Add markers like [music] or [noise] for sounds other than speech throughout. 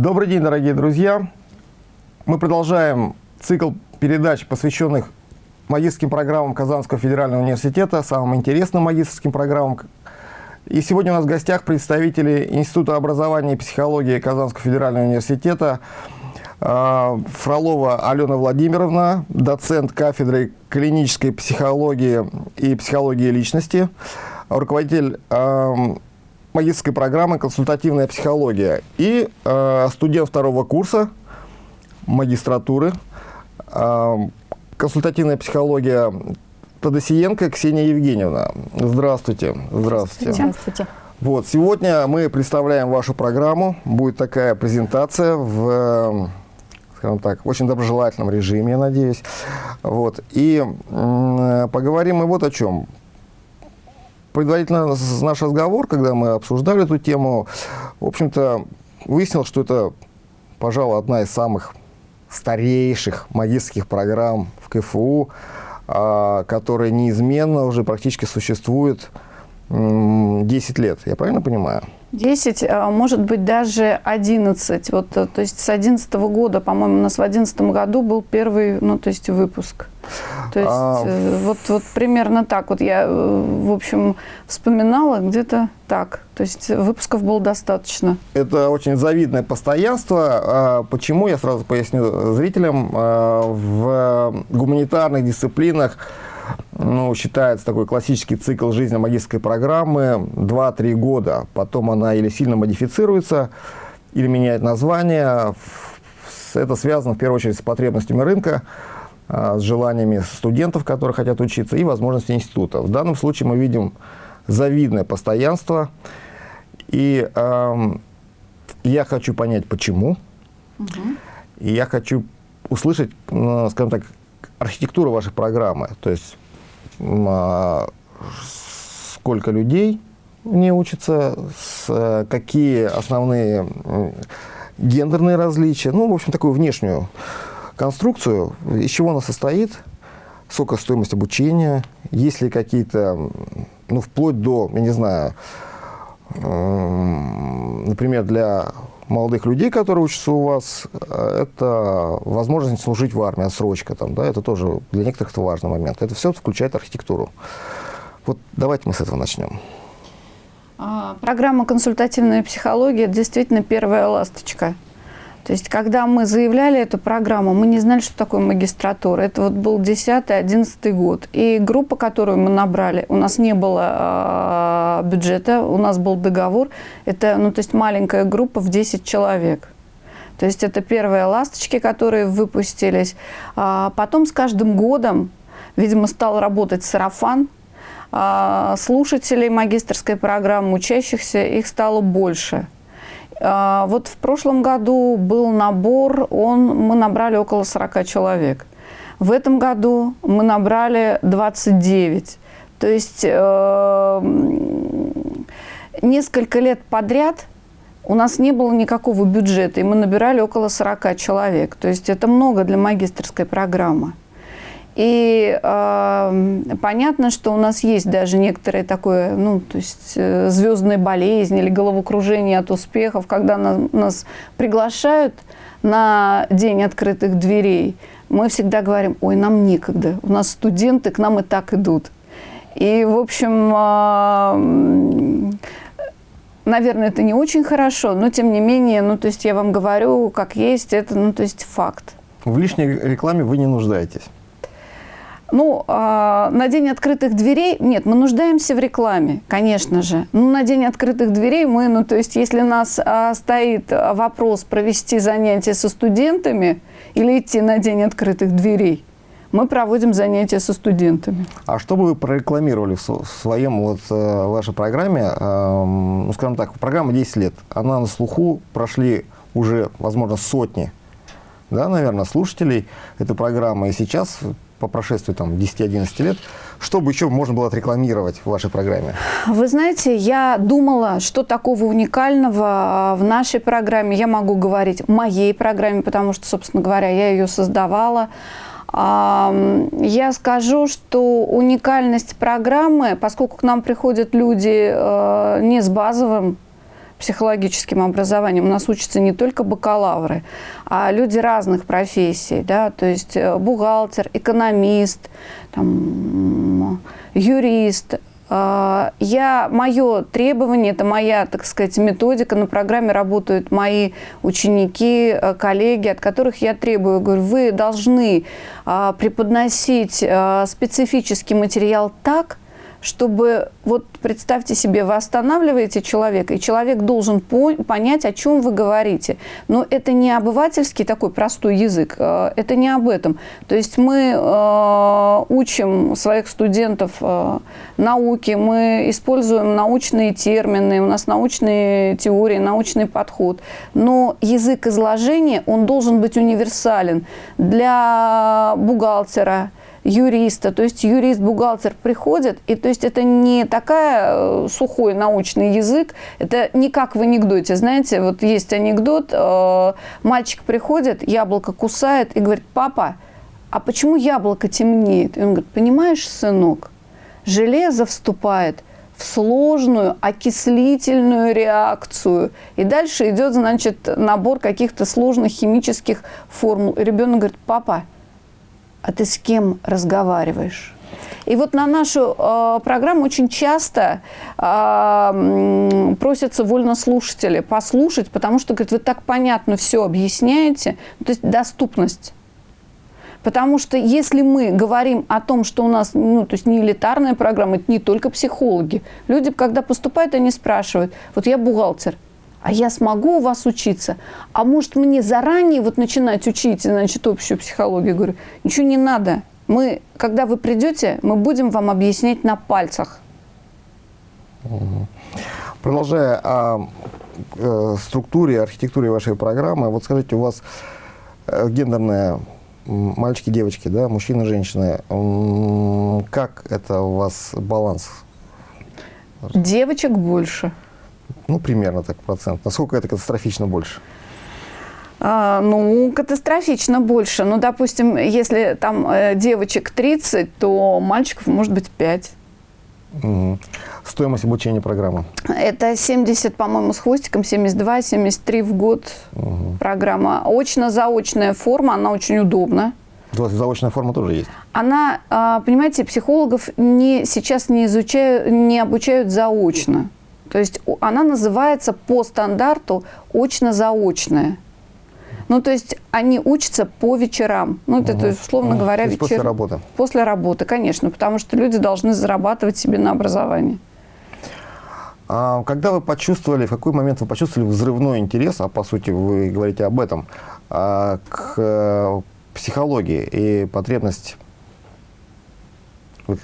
Добрый день, дорогие друзья! Мы продолжаем цикл передач, посвященных магистрским программам Казанского федерального университета, самым интересным магистрским программам. И сегодня у нас в гостях представители Института образования и психологии Казанского федерального университета а, Фролова Алена Владимировна, доцент кафедры клинической психологии и психологии личности, руководитель магистрской программы «Консультативная психология» и э, студент второго курса магистратуры э, «Консультативная психология» Тодосиенко Ксения Евгеньевна. Здравствуйте. Здравствуйте. Здравствуйте. Вот, сегодня мы представляем вашу программу. Будет такая презентация в, скажем так, очень доброжелательном режиме, я надеюсь. Вот, и э, поговорим мы вот о чем предварительно наш разговор, когда мы обсуждали эту тему, в общем-то, выяснил, что это, пожалуй, одна из самых старейших магистрских программ в КФУ, а, которая неизменно уже практически существует 10 лет. Я правильно понимаю? 10, а, может быть, даже 11. Вот, э, то есть с 11 года, по-моему, у нас в 11 году был первый, ну, то есть выпуск. То есть а... Э, вот, вот примерно так. Вот я, э, в общем, вспоминала где-то так. То есть выпусков было достаточно. Это очень завидное постоянство. А почему, я сразу поясню зрителям, в гуманитарных дисциплинах ну, считается такой классический цикл жизни магистрской программы 2-3 года. Потом она или сильно модифицируется, или меняет название. Это связано в первую очередь с потребностями рынка, а, с желаниями студентов, которые хотят учиться, и возможностями института. В данном случае мы видим завидное постоянство. И э, я хочу понять, почему. Угу. И я хочу услышать, ну, скажем так, архитектуру вашей программы. То есть сколько людей не учатся, какие основные гендерные различия, ну, в общем, такую внешнюю конструкцию, из чего она состоит, сколько стоимость обучения, есть ли какие-то, ну, вплоть до, я не знаю, например, для молодых людей, которые учатся у вас, это возможность служить в армии, отсрочка там, да, это тоже для некоторых это важный момент. Это все включает архитектуру. Вот давайте мы с этого начнем. А, программа «Консультативная психология» действительно первая ласточка – то есть, когда мы заявляли эту программу, мы не знали, что такое магистратура. Это вот был 10-11 год. И группа, которую мы набрали, у нас не было э, бюджета, у нас был договор. Это, ну, то есть, маленькая группа в 10 человек. То есть, это первые ласточки, которые выпустились. А потом с каждым годом, видимо, стал работать сарафан, а, слушателей магистрской программы, учащихся, их стало больше – вот в прошлом году был набор, он, мы набрали около 40 человек. В этом году мы набрали 29. То есть э, несколько лет подряд у нас не было никакого бюджета, и мы набирали около 40 человек. То есть это много для магистрской программы. И э, понятно, что у нас есть даже некоторые такое, ну, то есть э, звездная болезнь или головокружение от успехов, когда на, нас приглашают на день открытых дверей. Мы всегда говорим, ой, нам некогда, у нас студенты к нам и так идут. И, в общем, э, наверное, это не очень хорошо, но тем не менее, ну, то есть я вам говорю, как есть, это, ну, то есть факт. В лишней рекламе вы не нуждаетесь. Ну, э, на день открытых дверей, нет, мы нуждаемся в рекламе, конечно же. Ну, на день открытых дверей мы, ну, то есть, если у нас э, стоит вопрос провести занятия со студентами или идти на день открытых дверей, мы проводим занятия со студентами. А что бы вы прорекламировали в своем, вот, э, вашей программе, э, ну, скажем так, программа 10 лет, она на слуху, прошли уже, возможно, сотни, да, наверное, слушателей этой программы, и сейчас по прошествии там 10-11 лет, что бы еще можно было отрекламировать в вашей программе? Вы знаете, я думала, что такого уникального а, в нашей программе, я могу говорить моей программе, потому что, собственно говоря, я ее создавала. Я скажу, что уникальность программы, поскольку к нам приходят люди э, не с базовым психологическим образованием. У нас учатся не только бакалавры, а люди разных профессий, да, то есть э, бухгалтер, экономист, там, юрист, а, я, мое требование, это моя, так сказать, методика. На программе работают мои ученики, э, коллеги, от которых я требую. Говорю, вы должны а, преподносить а, специфический материал так, чтобы, вот представьте себе, вы останавливаете человека, и человек должен понять, о чем вы говорите. Но это не обывательский такой простой язык, э, это не об этом. То есть мы э, учим своих студентов э, науке, мы используем научные термины, у нас научные теории, научный подход. Но язык изложения, он должен быть универсален для бухгалтера, юриста. То есть юрист-бухгалтер приходит, и то есть это не такая э, сухой научный язык, это не как в анекдоте. Знаете, вот есть анекдот, э, мальчик приходит, яблоко кусает и говорит, папа, а почему яблоко темнеет? И он говорит, понимаешь, сынок, железо вступает в сложную окислительную реакцию. И дальше идет, значит, набор каких-то сложных химических формул. И ребенок говорит, папа, а ты с кем разговариваешь? И вот на нашу э, программу очень часто э, просятся вольнослушатели послушать, потому что, говорят, вы так понятно все объясняете, то есть доступность. Потому что если мы говорим о том, что у нас, ну, то есть не элитарная программа, это не только психологи. Люди, когда поступают, они спрашивают, вот я бухгалтер – а я смогу у вас учиться? А может мне заранее вот начинать учить, значит, общую психологию? Говорю, ничего не надо. Мы, когда вы придете, мы будем вам объяснять на пальцах. Продолжая о э, структуре, архитектуре вашей программы, вот скажите, у вас э, гендерная мальчики, девочки, да, мужчины, женщины. Как это у вас баланс? Девочек больше. Ну, примерно так процент. Насколько это катастрофично больше? А, ну, катастрофично больше. Ну, допустим, если там э, девочек 30, то мальчиков может быть 5. Угу. Стоимость обучения программы? Это 70, по-моему, с хвостиком, 72, 73 в год угу. программа. Очно-заочная форма, она очень удобна. У вас заочная форма тоже есть? Она, а, понимаете, психологов не, сейчас не изучают, не обучают заочно. То есть она называется по стандарту очно-заочная. Ну, то есть они учатся по вечерам. Ну, это, угу. то есть, условно угу. говоря, вечер... после работы? После работы, конечно, потому что люди должны зарабатывать себе на образование. А когда вы почувствовали, в какой момент вы почувствовали взрывной интерес, а по сути вы говорите об этом, а, к э, психологии и потребность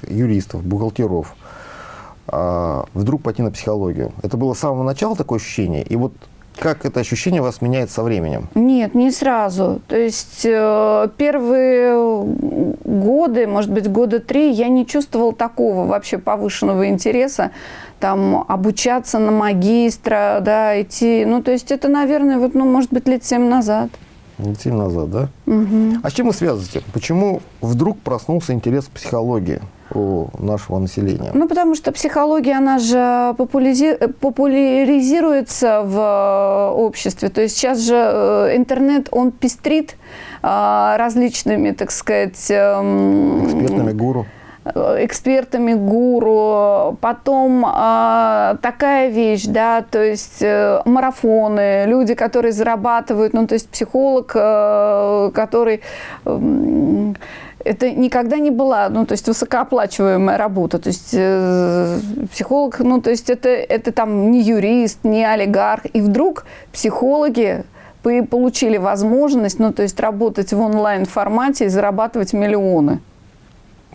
юристов, бухгалтеров, вдруг пойти на психологию? Это было с самого начала такое ощущение? И вот как это ощущение у вас меняется со временем? Нет, не сразу. То есть э, первые годы, может быть, года три, я не чувствовал такого вообще повышенного интереса там обучаться на магистра, да, идти. Ну, то есть это, наверное, вот, ну, может быть, лет семь назад. Семь назад, да? Угу. А с чем вы связываете? Почему вдруг проснулся интерес к психологии? у нашего населения? Ну, потому что психология, она же популяризируется в э, обществе. То есть сейчас же э, интернет, он пестрит э, различными, так сказать... Эм, Экспертными гуру экспертами гуру, потом э, такая вещь, да, то есть э, марафоны, люди, которые зарабатывают, ну, то есть психолог, э, который э, это никогда не была, ну, то есть высокооплачиваемая работа. То есть э, психолог, ну, то есть это, это там не юрист, не олигарх. И вдруг психологи получили возможность, ну, то есть работать в онлайн-формате и зарабатывать миллионы.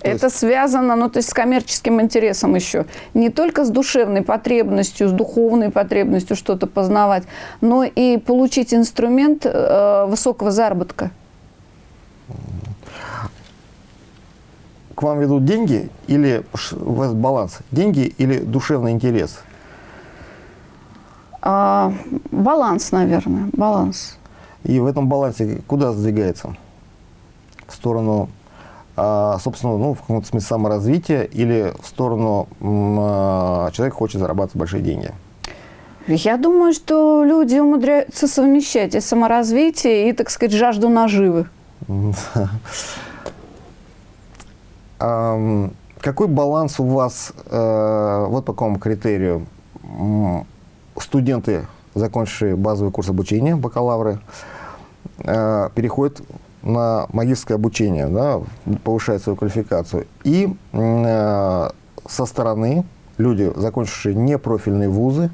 То это связано, ну, то есть с коммерческим интересом еще. Не только с душевной потребностью, с духовной потребностью что-то познавать, но и получить инструмент э, высокого заработка. к вам ведут деньги или у вас баланс? Деньги или душевный интерес? А, баланс, наверное, баланс. И в этом балансе куда сдвигается? В сторону, собственно, ну, в каком-то смысле саморазвития или в сторону а, человек хочет зарабатывать большие деньги? Я думаю, что люди умудряются совмещать и саморазвитие, и, так сказать, жажду наживы. [laughs] Какой баланс у вас, э, вот по какому критерию, студенты, закончившие базовый курс обучения, бакалавры, э, переходят на магистрское обучение, да, повышают свою квалификацию, и э, со стороны люди, закончившие непрофильные вузы,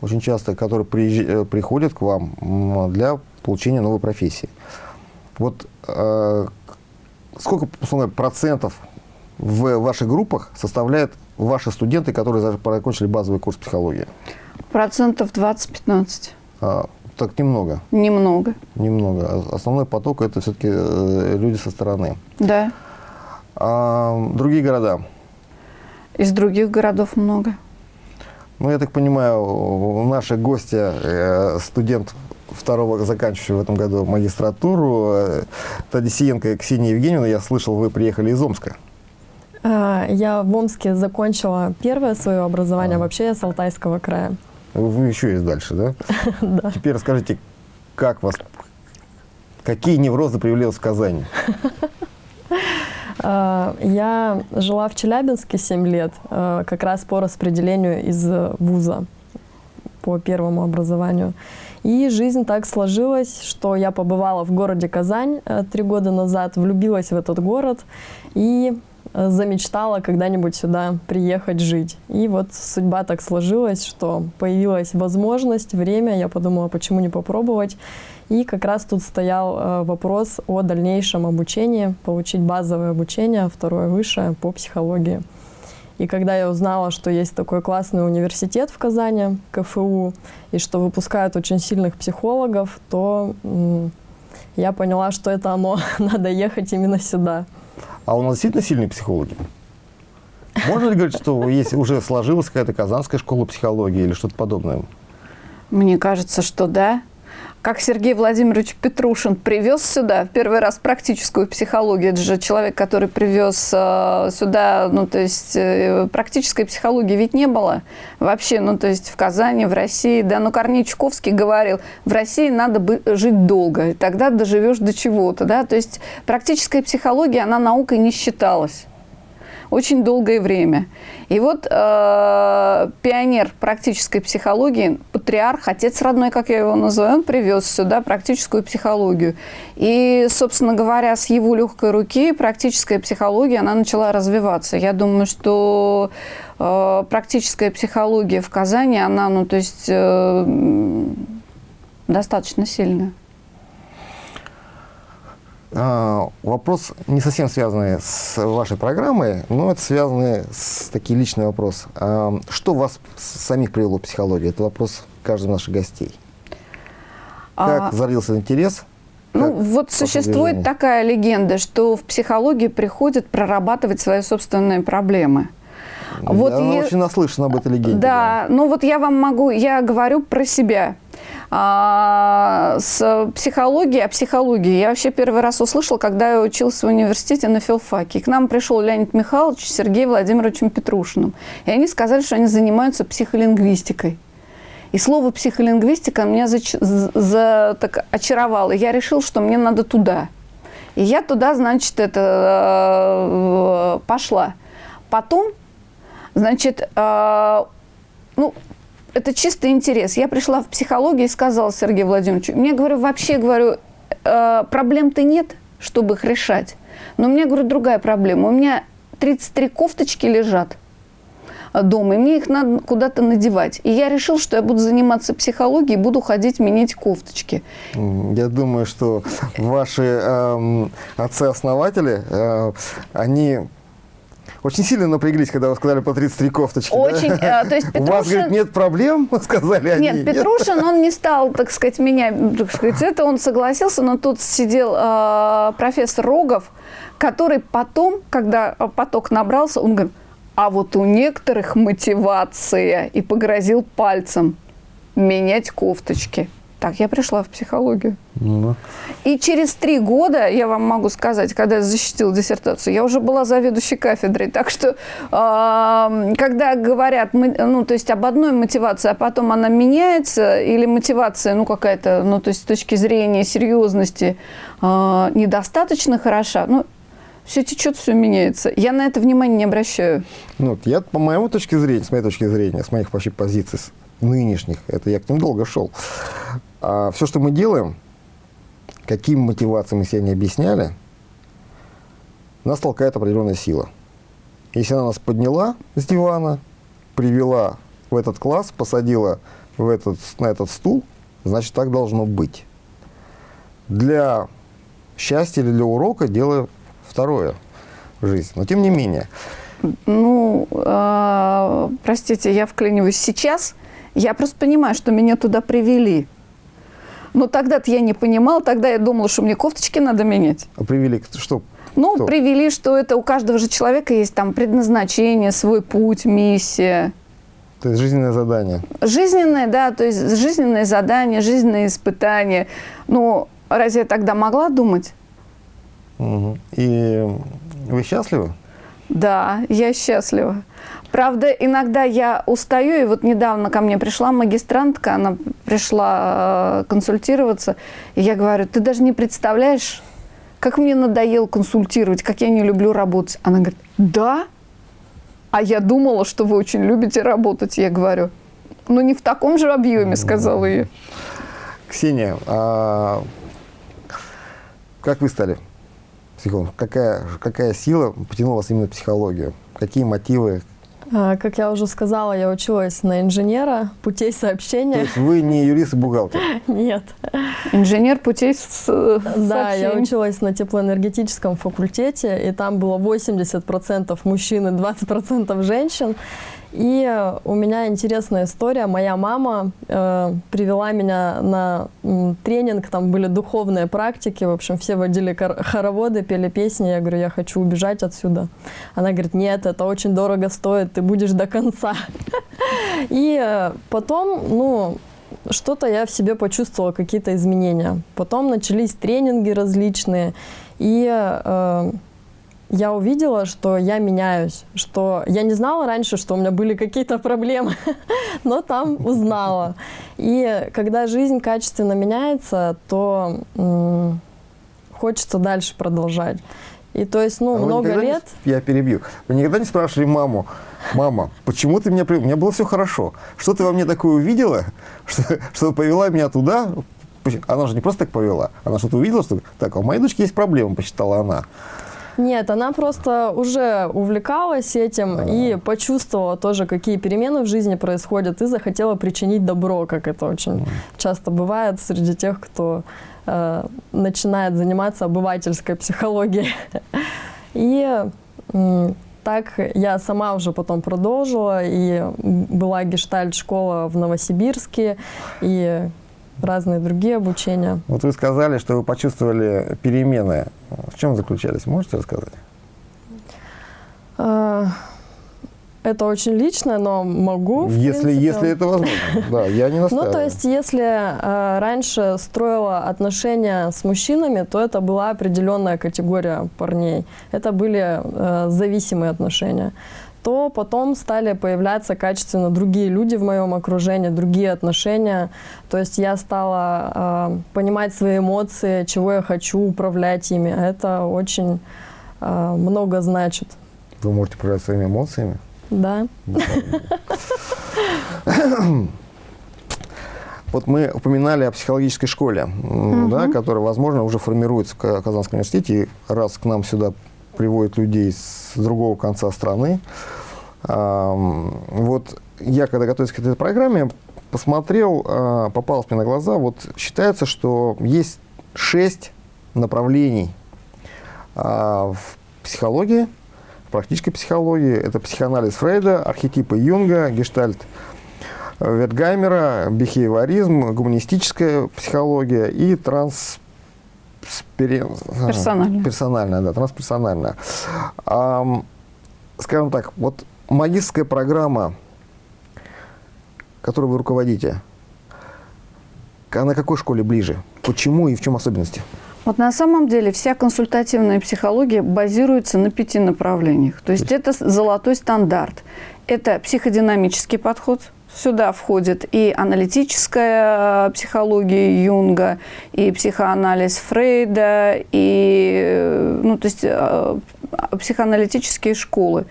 очень часто, которые приезж... приходят к вам для получения новой профессии. Вот э, сколько процентов в ваших группах составляют ваши студенты, которые закончили базовый курс психологии? Процентов 20-15. А, так немного? Немного. Немного. А основной поток – это все-таки э, люди со стороны. Да. А, другие города? Из других городов много. Ну, я так понимаю, наши гости, э, студент второго, заканчивающий в этом году магистратуру, э, Тадисиенко Ксения Евгеньевна, я слышал, вы приехали из Омска. А, я в Омске закончила первое свое образование, а. вообще я с Алтайского края. Вы еще есть дальше, да? [laughs] Да. Теперь расскажите, как вас, какие неврозы вас в Казань? А, [laughs] я жила в Челябинске 7 лет, а, как раз по распределению из вуза по первому образованию. И жизнь так сложилась, что я побывала в городе Казань э, три года назад, влюбилась в этот город и Э, замечтала когда-нибудь сюда приехать жить. И вот судьба так сложилась, что появилась возможность, время, я подумала, почему не попробовать. И как раз тут стоял э, вопрос о дальнейшем обучении, получить базовое обучение, второе высшее по психологии. И когда я узнала, что есть такой классный университет в Казани, КФУ, и что выпускают очень сильных психологов, то я поняла, что это оно, [laughs] надо ехать именно сюда. А у нас действительно сильные психологи? Можно ли говорить, что есть, уже сложилась какая-то казанская школа психологии или что-то подобное? Мне кажется, что да как Сергей Владимирович Петрушин привез сюда в первый раз практическую психологию. Это же человек, который привез э, сюда, ну, то есть э, практической психологии ведь не было вообще, ну, то есть в Казани, в России, да, ну, Корней Чуковский говорил, в России надо бы жить долго, и тогда доживешь до чего-то, да, то есть практическая психология, она наукой не считалась очень долгое время. И вот э, пионер практической психологии, патриарх, отец родной, как я его называю, он привез сюда практическую психологию. И, собственно говоря, с его легкой руки практическая психология, она начала развиваться. Я думаю, что э, практическая психология в Казани, она, ну, то есть, э, достаточно сильная. А, вопрос не совсем связанный с вашей программой, но это связанный с такие личный вопрос. А, что вас самих привело в психологию? Это вопрос каждого наших гостей. Как а... зарился интерес? Ну, вот существует движения? такая легенда, что в психологию приходят прорабатывать свои собственные проблемы. Вот я я... очень наслышана об этой легенде. Да, да, ну вот я вам могу, я говорю про себя. А, с психологией, о психологии я вообще первый раз услышала, когда я училась в университете на филфаке. к нам пришел Леонид Михайлович с Сергеем Владимировичем Петрушиным. И они сказали, что они занимаются психолингвистикой. И слово психолингвистика меня за, за, так очаровало. Я решила, что мне надо туда. И я туда, значит, это э, пошла. Потом, значит, э, ну, это чистый интерес. Я пришла в психологию и сказала Сергею Владимировичу, мне, говорю, вообще, говорю, э, проблем-то нет, чтобы их решать. Но у меня, говорю, другая проблема. У меня 33 кофточки лежат дома, и мне их надо куда-то надевать. И я решил, что я буду заниматься психологией, буду ходить менять кофточки. Я думаю, что ваши э, отцы-основатели, э, они очень сильно напряглись, когда вы сказали по 33 кофточки. Очень. Да? Э, то есть Петрушин... [laughs] У вас, говорит, нет проблем, [laughs] сказали они. Нет, Петрушин, он не стал, так сказать, меня, так сказать, это он согласился, но тут сидел э, профессор Рогов, который потом, когда поток набрался, он говорит, а вот у некоторых мотивация, и погрозил пальцем менять кофточки. Так, я пришла в психологию. Ну, И через три года, я вам могу сказать, когда я защитила диссертацию, я уже была заведующей кафедрой. Так что, э, когда говорят, мы- ну, то есть об одной мотивации, а потом она меняется, или мотивация, ну, какая-то, ну, то есть с точки зрения серьезности э, недостаточно хороша, ну, все течет, все меняется. Я на это внимания не обращаю. Ну, вот я, по моему точке зрения, с моей точки зрения, с моих вообще позиций нынешних, это я к ним долго шел. А все, что мы делаем, каким мотивациям мы себя не объясняли, нас толкает определенная сила. Если она нас подняла с дивана, привела в этот класс, посадила в этот, на этот стул, значит, так должно быть. Для счастья или для урока дело второе в жизни. Но тем не менее, Ну, э, простите, я вклиниваюсь сейчас. Я просто понимаю, что меня туда привели. Но тогда-то я не понимала, тогда я думала, что мне кофточки надо менять. а привели что? Ну, Кто? привели, что это у каждого же человека есть там предназначение, свой путь, миссия. То есть жизненное задание. Жизненное, да, то есть жизненное задание, жизненное испытание. Ну, разве я тогда могла думать? Мгм. И вы счастливы? Да, я счастлива. Правда, иногда я устаю, и вот недавно ко мне пришла магистрантка, она пришла э, консультироваться, и я говорю, ты даже не представляешь, как мне надоело консультировать, как я не люблю работать. Она говорит, да? А я думала, что вы очень любите работать. Я говорю, ну не в таком же объеме, сказала я. Ксения, а как вы стали психологом? Какая, какая сила потянула вас именно в психологию? Какие мотивы? А, Как я уже сказала, я училась на инженера путей То сообщения. есть вы не юрист и бухгалтер? [laughs] Нет. Инженер путей с, э, Да, я училась на теплоэнергетическом факультете, и там было 80% мужчин и 20% женщин. И э, у меня интересная история. Моя мама э, привела меня на м, тренинг, там были духовные практики, в общем, все водили хороводы, пели песни. Я говорю, я хочу убежать отсюда. Она говорит, нет, это очень дорого стоит, ты будешь до конца. [laughs] И э, потом, ну, что-то я в себе почувствовала, какие-то изменения. Потом начались тренинги различные, и э, я увидела, что я меняюсь, что я не знала раньше, что у меня были какие-то проблемы, [laughs] но там узнала. И когда жизнь качественно меняется, то хочется дальше продолжать. И то есть, ну, А много не лет. с- я перебью. Вы никогда не спрашивали маму, мама, почему ты меня привела? У меня было все хорошо. Что ты во мне такое увидела, [laughs] что, что повела меня туда? Она же не просто так повела. Она что-то увидела, что так, а у моей дочки есть проблема, посчитала она. Нет, она просто уже увлекалась этим и почувствовала тоже, какие перемены в жизни происходят, и захотела причинить добро, как это очень часто бывает среди тех, кто э, начинает заниматься обывательской психологией. [laughs] И так я сама уже потом продолжила, и была гештальт-школа в Новосибирске, и разные другие обучения. Вот вы сказали, что вы почувствовали перемены. В чем заключались? Можете рассказать? Э, Это очень личное, но могу. Если, принципе. если это возможно. [laughs] Да, я не Ну, настаиваю. то есть, если э, раньше строила отношения с мужчинами, то это была определенная категория парней. Это были э, зависимые отношения. То потом стали появляться качественно другие люди в моем окружении, другие отношения. То есть я стала э, понимать свои эмоции, чего я хочу, управлять ими. Это очень э, много значит. Вы можете управлять своими эмоциями. Да. Вот мы упоминали о психологической школе, м, да, которая, возможно, уже формируется в Ка- Казанском университете. И раз к нам сюда приводят людей с другого конца страны, вот я, когда готовился к этой программе, посмотрел, а, попалось мне на глаза, вот считается, что есть шесть направлений а, в психологии, в практической психологии. Это психоанализ Фрейда, архетипы Юнга, гештальт Ветгаймера, бихевиоризм, гуманистическая психология и транс... Персональная. Персональная, да, трансперсональная. Ам, скажем так, вот магистрская программа, которой вы руководите, А на какой школе ближе? Почему и в чем особенности? Вот на самом деле вся консультативная психология базируется на пяти направлениях. То есть это золотой стандарт. Это психодинамический подход. Сюда входит и аналитическая психология Юнга, и психоанализ Фрейда, и э, ну, то есть, э, психоаналитические школы.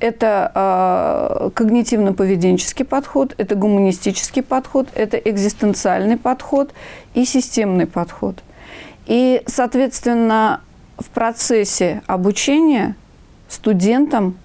Это э, когнитивно-поведенческий подход, это гуманистический подход, это экзистенциальный подход и системный подход. И, соответственно, в процессе обучения студентам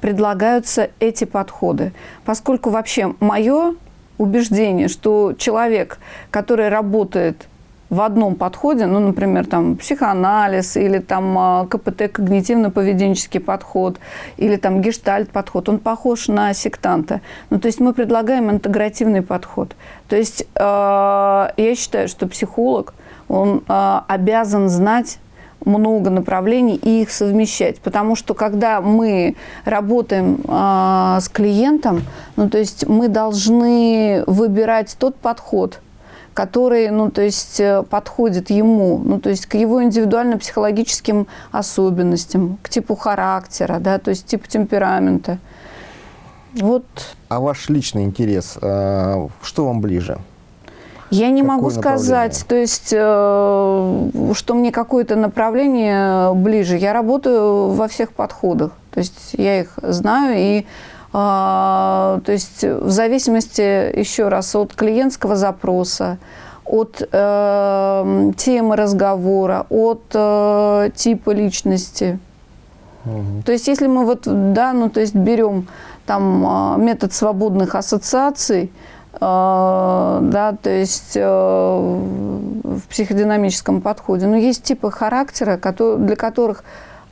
предлагаются эти подходы. Поскольку вообще мое убеждение, что человек, который работает в одном подходе, ну, например, там психоанализ или там а, КПТ, когнитивно-поведенческий подход, или там гештальт-подход, он похож на сектанта. Ну, то есть мы предлагаем интегративный подход. То есть э, я считаю, что психолог, он э, обязан знать много направлений и их совмещать. Потому что когда мы работаем э, с клиентом, ну, то есть мы должны выбирать тот подход, который, ну, то есть э, подходит ему, ну, то есть к его индивидуально-психологическим особенностям, к типу характера, да, то есть типу темперамента. Вот. А ваш личный интерес, э, что вам ближе? Я не могу сказать, то есть, э, что мне какое-то направление ближе. Я работаю во всех подходах, то есть я их знаю и а, то есть в зависимости, еще раз, от клиентского запроса, от э, темы разговора, от э, типа личности. Угу. То есть если мы вот, да, ну то есть берем там метод свободных ассоциаций, э, да, то есть э, в психодинамическом подходе, но есть типы характера, для которых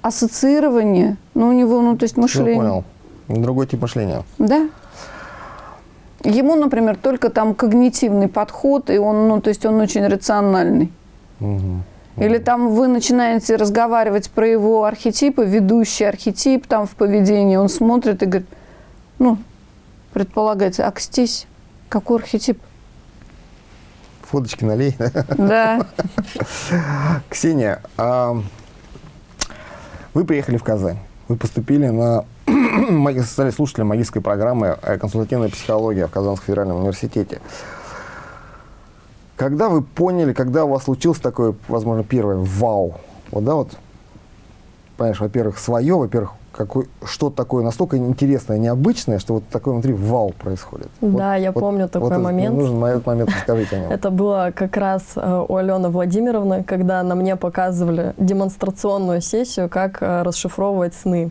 ассоциирование, ну у него, ну то есть мышление. Я понял Другой тип мышления. Да. Ему, например, только там когнитивный подход, и он, ну, то есть он очень рациональный. Угу. Или там вы начинаете разговаривать про его архетипы, ведущий архетип там в поведении, он смотрит и говорит, ну, предполагается, акстись, какой архетип? Фоточки налей. Да. [laughs] Ксения, а вы приехали в Казань, вы поступили на [clears throat] стали слушателем магистрской программы «Консультативная психология» в Казанском федеральном университете. Когда вы поняли, когда у вас случился такой, возможно, первый вау, вот, да, вот, понимаешь, во-первых, свое, во-первых, какой, что-то такое настолько интересное, необычное, что вот такое внутри вау происходит. Да, вот, я вот, помню такой вот момент. Нужен на этот момент [laughs] расскажите о нем. Это было как раз э, у Алены Владимировны, когда на мне показывали демонстрационную сессию, как э, расшифровывать сны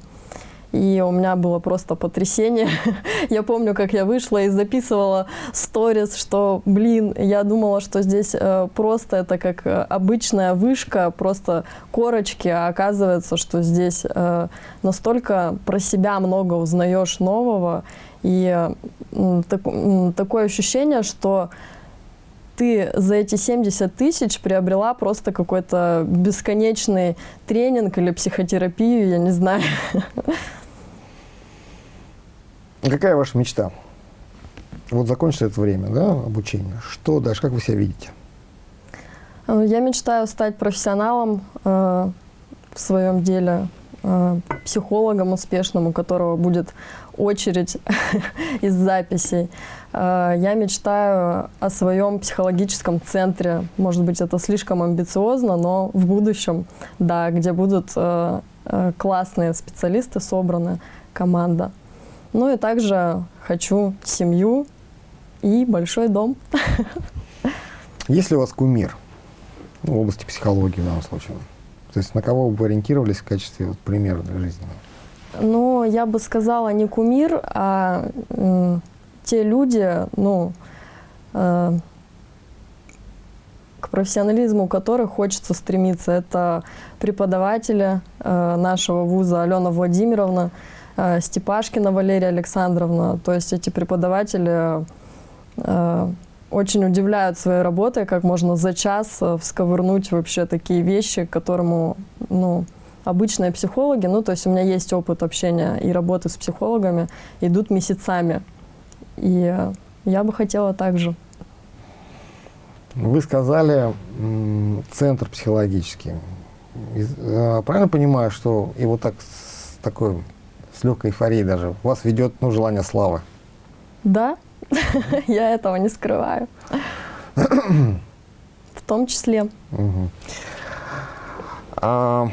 и у меня было просто потрясение. [laughs] я помню, как я вышла и записывала сторис, что, блин, я думала, что здесь э, просто это как э, обычная вышка, просто корочки, а оказывается, что здесь э, настолько про себя много узнаешь нового, и так, такое ощущение, что ты за эти 70 тысяч приобрела просто какой-то бесконечный тренинг или психотерапию, я не знаю. [laughs] Какая ваша мечта? Вот закончится это время, да, обучение. Что дальше, как вы себя видите? Э, я мечтаю стать профессионалом э, в своем деле, э, психологом успешным, у которого будет очередь [laughs] из записей. Э, я мечтаю о своем психологическом центре. Может быть, это слишком амбициозно, но в будущем, да, где будут э, э, классные специалисты собраны, команда. Ну и также хочу семью и большой дом. Есть ли у вас кумир ну, в области психологии в данном случае? То есть на кого вы ориентировались в качестве вот, примера для жизни? Ну, я бы сказала не кумир, а э, те люди, ну, э, к профессионализму которых хочется стремиться. Это преподаватели э, нашего вуза Алена Владимировна, Степашкина Валерия Александровна. То есть эти преподаватели э, очень удивляют своей работой, как можно за час э, всковырнуть вообще такие вещи, к которому, ну, обычные психологи, ну, то есть у меня есть опыт общения и работы с психологами, идут месяцами. И я бы хотела так же. Вы сказали центр психологический. Правильно понимаю, что и вот так с такой с легкой эйфорией даже вас ведет ну, желание славы? Да, [laughs] я этого не скрываю. В том числе. А,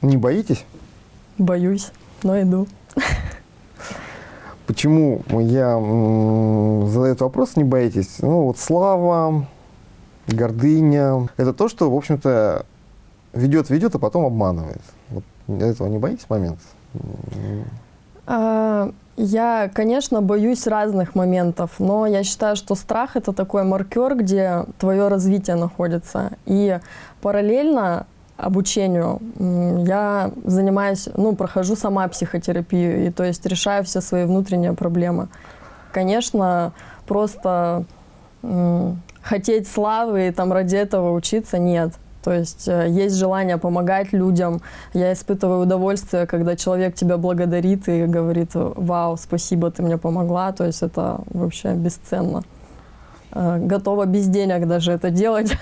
не боитесь? Боюсь, но иду. Почему я задаю этот вопрос, не боитесь? Ну, вот слава, гордыня, это то, что, в общем-то, ведет, ведет, а потом обманывает. Этого не боитесь момент? А, я, конечно, боюсь разных моментов, но я считаю, что страх это такой маркер, где твое развитие находится. И параллельно обучению я занимаюсь, ну, прохожу сама психотерапию, и то есть решаю все свои внутренние проблемы. Конечно, просто хотеть славы и там ради этого учиться нет. То есть э, есть желание помогать людям. Я испытываю удовольствие, когда человек тебя благодарит и говорит, вау, спасибо, ты мне помогла. То есть это вообще бесценно. Э, готова без денег даже это делать.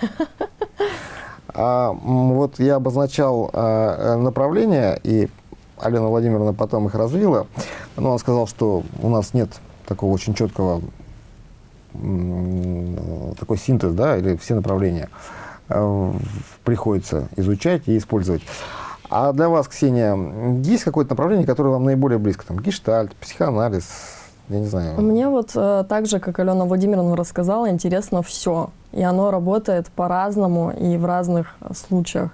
А, вот я обозначал а, направления, и Алена Владимировна потом их развила. Но он сказал, что у нас нет такого очень четкого такой синтез, да, или все направления э, приходится изучать и использовать. А для вас, Ксения, есть какое-то направление, которое вам наиболее близко? Там гештальт, психоанализ, я не знаю. Мне вот э, так же, как Алена Владимировна рассказала, интересно все. И оно работает по-разному и в разных случаях.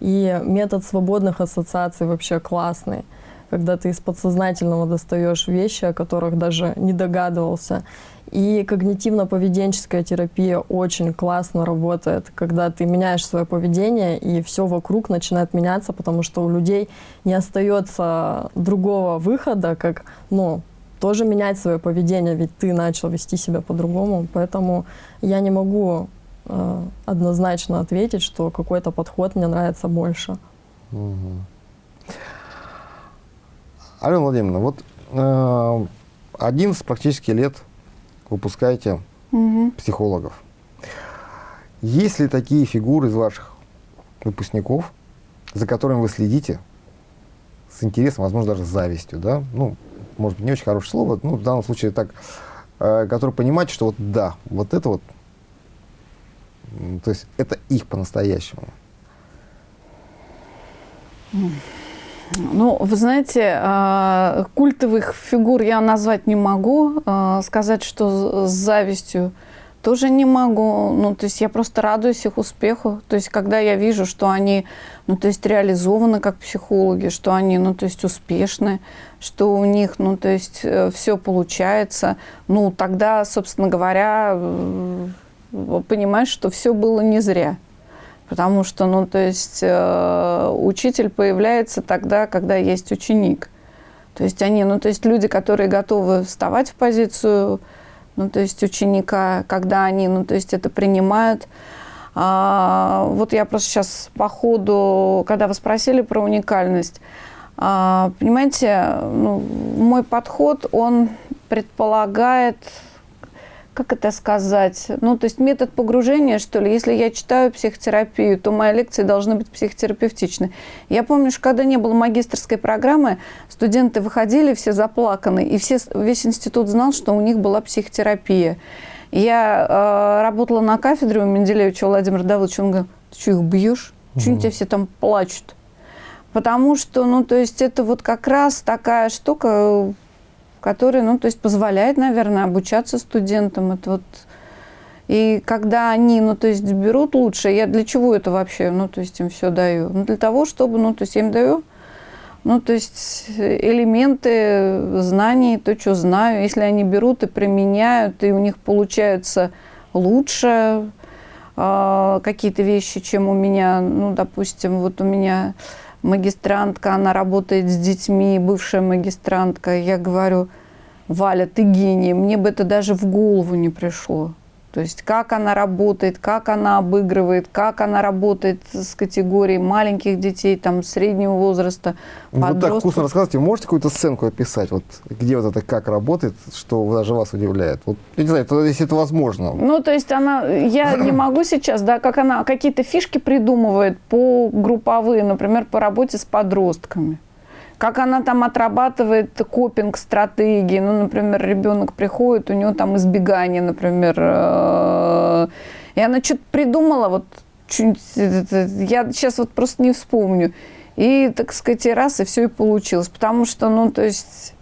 И метод свободных ассоциаций вообще классный, когда ты из подсознательного достаешь вещи, о которых даже не догадывался. И когнитивно-поведенческая терапия очень классно работает, когда ты меняешь свое поведение, и все вокруг начинает меняться, потому что у людей не остается другого выхода, как, ну, тоже менять свое поведение, ведь ты начал вести себя по-другому. Поэтому я не могу э, однозначно ответить, что какой-то подход мне нравится больше. Угу. Алена Владимировна, вот э, 11 практически лет выпускаете угу. психологов. Есть ли такие фигуры из ваших выпускников, за которыми вы следите с интересом, возможно, даже с завистью, да? Ну, может быть, не очень хорошее слово, ну, в данном случае так, э, который понимает, что вот да, вот это вот, то есть это их по-настоящему. Ну, вы знаете, э, культовых фигур я назвать не могу, э, сказать, что с завистью тоже не могу. Ну, то есть я просто радуюсь их успеху. То есть когда я вижу, что они, ну, то есть реализованы как психологи, что они, ну, то есть успешны, что у них, ну, то есть э, все получается, ну, тогда, собственно говоря, э, понимаешь, что все было не зря. Потому что, ну, то есть э, учитель появляется тогда, когда есть ученик. То есть они, ну, то есть люди, которые готовы вставать в позицию ну, то есть ученика, когда они, ну, то есть это принимают. А, вот я просто сейчас по ходу, когда вы спросили про уникальность, а, понимаете, ну, мой подход, он предполагает как это сказать, ну, то есть метод погружения, что ли. Если я читаю психотерапию, то мои лекции должны быть психотерапевтичны. Я помню, что когда не было магистрской программы, студенты выходили все заплаканы, и все, весь институт знал, что у них была психотерапия. Я э, работала на кафедре у Менделеевича Владимира Давыдовича, он говорит, ты что, их бьешь? Чего они тебя все там плачут? Потому что, ну, то есть это вот как раз такая штука, который, ну, то есть позволяет, наверное, обучаться студентам. Это вот и когда они, ну, то есть берут лучше, я для чего это вообще, ну, то есть им все даю? Ну, для того, чтобы, ну, то есть я им даю, ну, то есть элементы знаний, то, что знаю. Если они берут и применяют, и у них получаются лучше э, какие-то вещи, чем у меня, ну, допустим, вот у меня магистрантка, она работает с детьми, бывшая магистрантка. Я говорю, Валя, ты гений, мне бы это даже в голову не пришло. То есть как она работает, как она обыгрывает, как она работает с категорией маленьких детей, там, среднего возраста, Ну, Вы так подростков. вкусно рассказываете, можете какую-то сценку описать, вот где вот это как работает, что даже вас удивляет? Вот, я не знаю, это- если это возможно. Ну, то есть она, я не могу сейчас, да, как она какие-то фишки придумывает по групповые, например, по работе с подростками. Как она там отрабатывает копинг-стратегии. Ну, например, ребенок приходит, у него там избегание, например. э, И она что-то придумала, вот я сейчас вот просто не вспомню. И, так сказать, и раз, и все и получилось. Потому что, ну, то есть...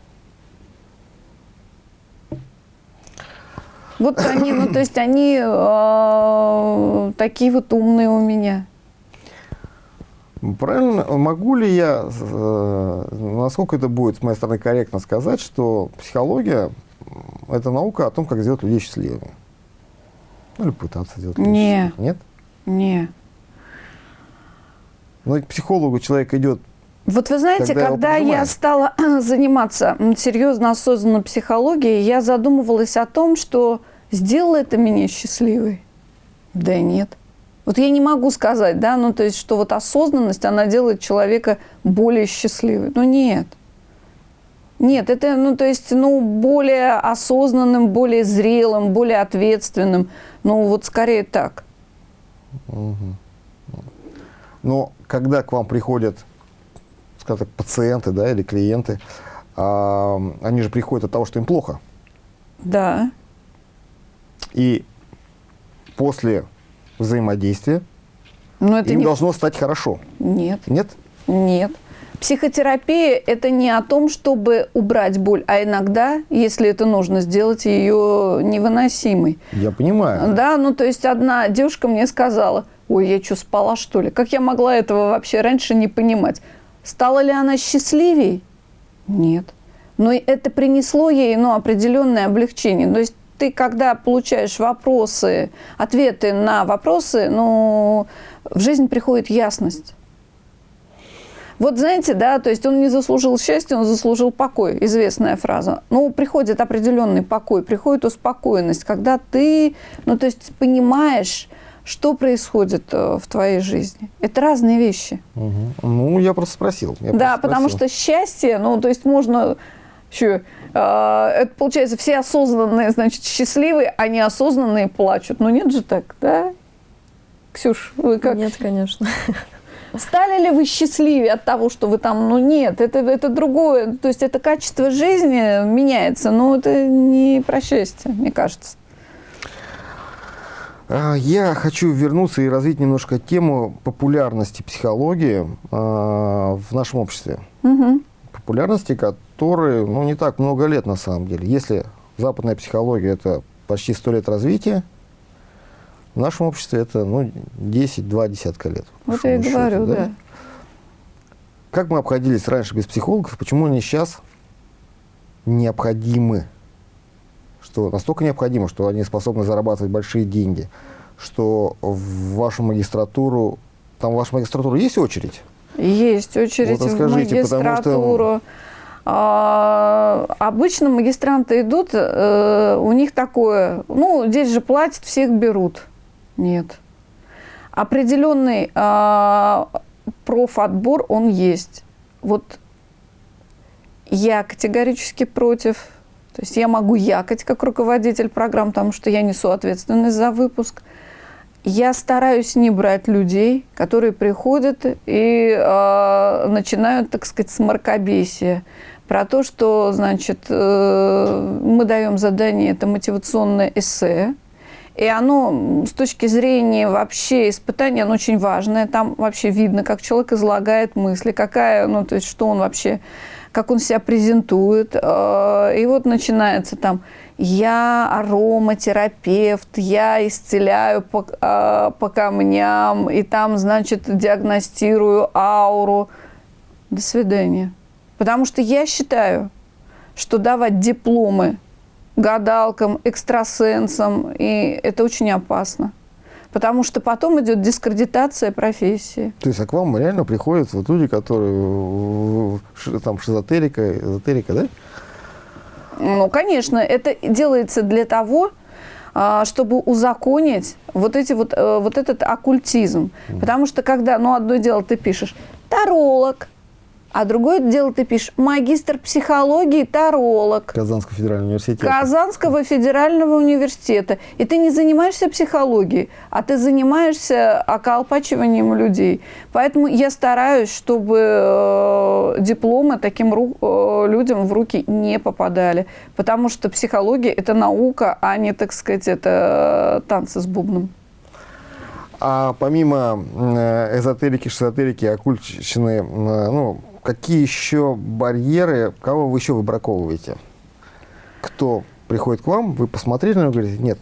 Вот они, ну, то есть они э, такие вот умные у меня. Правильно, могу ли я, э, насколько это будет с моей стороны корректно сказать, что психология – это наука о том, как сделать людей счастливыми? Ну, или пытаться сделать людей Не. счастливыми. Нет? Не. Но к психологу человек идет Вот вы знаете, Когда я стала [clears throat] заниматься серьезно осознанно психологией, я задумывалась о том, что сделало это меня счастливой. Да нет. Вот я не могу сказать, да, ну то есть, что вот осознанность, она делает человека более счастливым. Ну нет. Нет, это, ну, то есть, ну, более осознанным, более зрелым, более ответственным. Ну, вот скорее так. Но когда к вам приходят, скажем так, пациенты да, или клиенты, а, они же приходят от того, что им плохо. Да. И после взаимодействия Но это им не... должно стать хорошо. Нет. Нет? Нет. Психотерапия – это не о том, чтобы убрать боль, а иногда, если это нужно, сделать ее невыносимой. Я понимаю. Да, ну то есть одна девушка мне сказала, ой, я что, спала что ли? Как я могла этого вообще раньше не понимать? Стала ли она счастливей? Нет. Но это принесло ей ну, определенное облегчение. То есть ты, когда получаешь вопросы, ответы на вопросы, ну, в жизнь приходит ясность. Вот знаете, да, то есть он не заслужил счастья, он заслужил покой, известная фраза. Ну, приходит определенный покой, приходит успокоенность, когда ты, ну, то есть понимаешь, что происходит э, в твоей жизни. Это разные вещи. Мгм. Ну, я просто спросил. я да, просто потому спросил. что счастье, ну, то есть можно еще, это получается, все осознанные, значит, счастливые, а неосознанные плачут. Ну, нет же так, да? Ксюш, вы как? Нет, конечно. [laughs] Стали ли вы счастливее от того, что вы там? Ну нет, это, это другое. То есть это качество жизни меняется, но это не про счастье, мне кажется. А, Я хочу вернуться и развить немножко тему популярности психологии а, в нашем обществе. Мгм. Популярности, которой ну, не так много лет на самом деле. Если западная психология – это почти сто лет развития, в нашем обществе это ну, 10-2 десятка лет. Вот я и счету, говорю, да. Как мы обходились раньше без психологов, почему они сейчас необходимы? Что настолько необходимо, что они способны зарабатывать большие деньги, что в вашу магистратуру, там в вашу магистратуру есть очередь? Есть очередь Вот в расскажите, потому что- магистратуру. Обычно магистранты идут, э, у них такое, ну, здесь же платят, всех берут. Нет. Определенный а, профотбор, он есть. Вот я категорически против. То есть я могу якать как руководитель программ, потому что я несу ответственность за выпуск. Я стараюсь не брать людей, которые приходят и э, начинают, так сказать, с мракобесия. Про то, что, значит, э, мы даем задание, это мотивационное эссе, и оно с точки зрения вообще испытания, оно очень важное. Там вообще видно, как человек излагает мысли, какая, ну, то есть, что он вообще, как он себя презентует. Э, И вот начинается там я ароматерапевт, я исцеляю по, э, по камням, и там, значит, диагностирую ауру. До свидания. Потому что я считаю, что давать дипломы гадалкам, экстрасенсам, и это очень опасно. Потому что потом идет дискредитация профессии. То есть, а к вам реально приходят вот люди, которые там шизотерика, эзотерика, да? Ну, конечно, это делается для того, а, чтобы узаконить вот, эти вот, э, вот этот оккультизм. Потому что когда, ну, одно дело ты пишешь «таролог», а другое дело ты пишешь магистр психологии, таролог. Казанского федерального университета. Казанского федерального университета. И ты не занимаешься психологией, а ты занимаешься околпачиванием людей. Поэтому я стараюсь, чтобы э, дипломы таким э, людям в руки не попадали. Потому что психология – это наука, а не, так сказать, это э, танцы с бубном. А помимо эзотерики, шизотерики, оккультщины, ну, какие еще барьеры, кого вы еще выбраковываете? Кто приходит к вам, вы посмотрели на него и говорите, нет.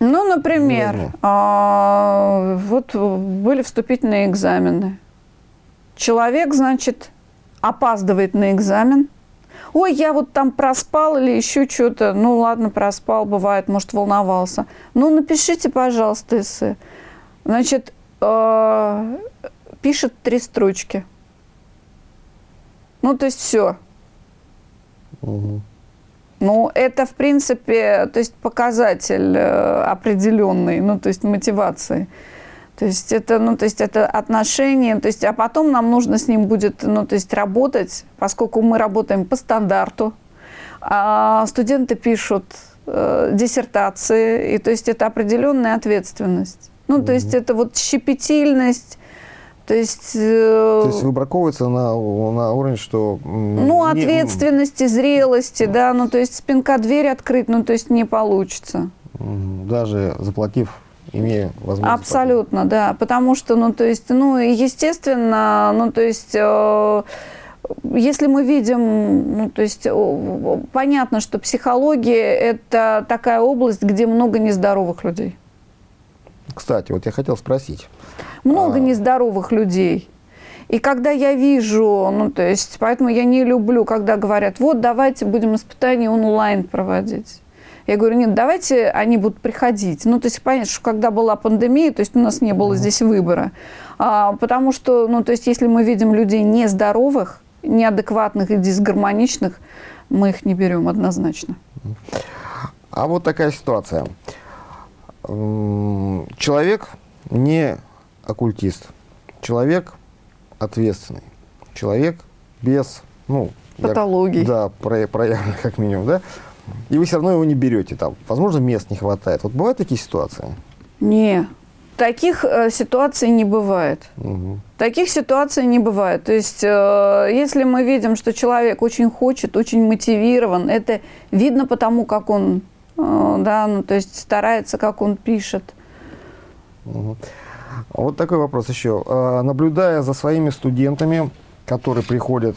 Ну, например, а, вот были вступительные экзамены. Человек, значит, опаздывает на экзамен. Ой, я вот там проспал или еще что-то. Ну, ладно, проспал, бывает, может, волновался. Ну, напишите, пожалуйста, эссе. Значит, э, пишет три строчки. Ну, то есть все. Угу. Ну, это, в принципе, то есть показатель э, определенный, ну, то есть мотивации. То есть это, ну, то есть это отношения, то есть, а потом нам нужно с ним будет, ну, то есть работать, поскольку мы работаем по стандарту, а студенты пишут э, диссертации, и то есть это определенная ответственность. Ну, mm-hmm. то есть это вот щепетильность, то есть... Э, То есть выбраковывается на, на уровне, что... Ну, не... ответственности, зрелости, да, ну, то есть спинка дверь открыть, ну, то есть не получится. Даже заплатив, имея возможность... Абсолютно, заплатить. да, потому что, ну, то есть, ну, естественно, ну, то есть... Э, если мы видим, ну, то есть понятно, что психология – это такая область, где много нездоровых людей. Кстати, вот я хотел спросить, много а... нездоровых людей. И когда я вижу, ну, то есть, поэтому я не люблю, когда говорят, вот, давайте будем испытания онлайн проводить. Я говорю, нет, давайте они будут приходить. Ну, то есть, понятно, что когда была пандемия, то есть у нас не было здесь выбора. А, потому что, ну, то есть, если мы видим людей нездоровых, неадекватных и дисгармоничных, мы их не берем однозначно. А вот такая ситуация. Человек не оккультист. Человек ответственный. Человек без, ну... Патологий. Я, да, про, проявленных как минимум, да? И вы все равно его не берете там. Возможно, мест не хватает. Вот бывают такие ситуации? Не, таких э, ситуаций не бывает. Угу. Таких ситуаций не бывает. То есть, э, если мы видим, что человек очень хочет, очень мотивирован, это видно потому, как он, да, ну, то есть старается, как он пишет. Вот такой вопрос еще. А, наблюдая за своими студентами, которые приходят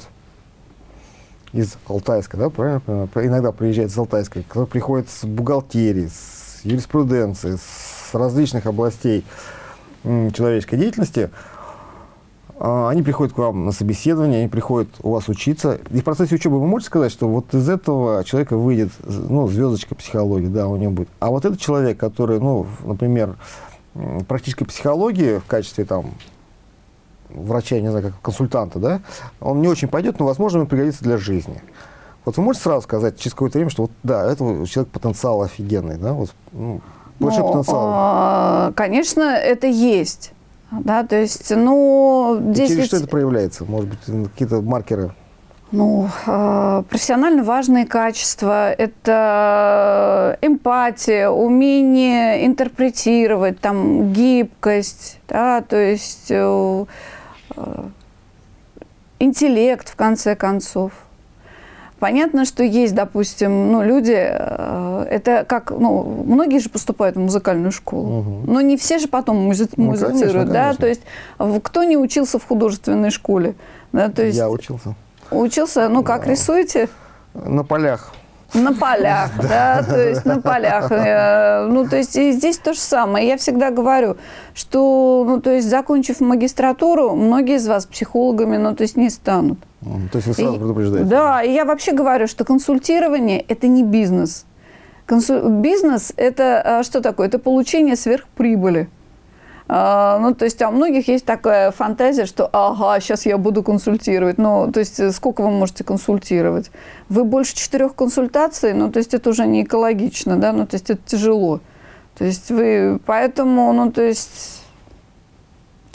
из Алтайска, да, правильно? Иногда приезжают из Алтайска, которые приходят с бухгалтерии, с юриспруденции, с различных областей человеческой деятельности, они приходят к вам на собеседование, они приходят у вас учиться. И в процессе учебы вы можете сказать, что вот из этого человека выйдет ну, звездочка психологии, да, у него будет. А вот этот человек, который, ну, например, практической психологии в качестве там врача, не знаю, как консультанта, да, он не очень пойдет, но, возможно, ему пригодится для жизни. Вот вы можете сразу сказать через какое-то время, что вот да, это человек потенциал офигенный, да, вот, ну, большой ну, потенциал. А, конечно, это есть. Да, то есть, ну, здесь... через ведь... что это проявляется? Может быть, какие-то маркеры? Ну, а, профессионально важные качества – это эмпатия, умение интерпретировать, там, гибкость, да, то есть э, э, интеллект, в конце концов. Понятно, что есть, допустим, ну, люди, э, это как, ну, многие же поступают в музыкальную школу, угу. но не все же потом музи- ну, музицируют, конечно, да, конечно. то есть кто не учился в художественной школе, да, то есть... Я учился. Учился? Ну, как рисуете? На полях. На полях, [laughs] да, то есть на полях. Э, ну, то есть и здесь то же самое. Я всегда говорю, что, ну, то есть закончив магистратуру, многие из вас психологами, ну, то есть не станут. То есть вы сразу предупреждаете? Да, и я вообще говорю, что консультирование – это не бизнес. Консуль... Бизнес – это а, что такое? Это получение сверхприбыли. А, ну, то есть а у многих есть такая фантазия, что ага, сейчас я буду консультировать. Ну, то есть сколько вы можете консультировать? Вы больше четырех консультаций, ну, то есть это уже не экологично, да, ну, то есть это тяжело. То есть вы, поэтому, ну, то есть,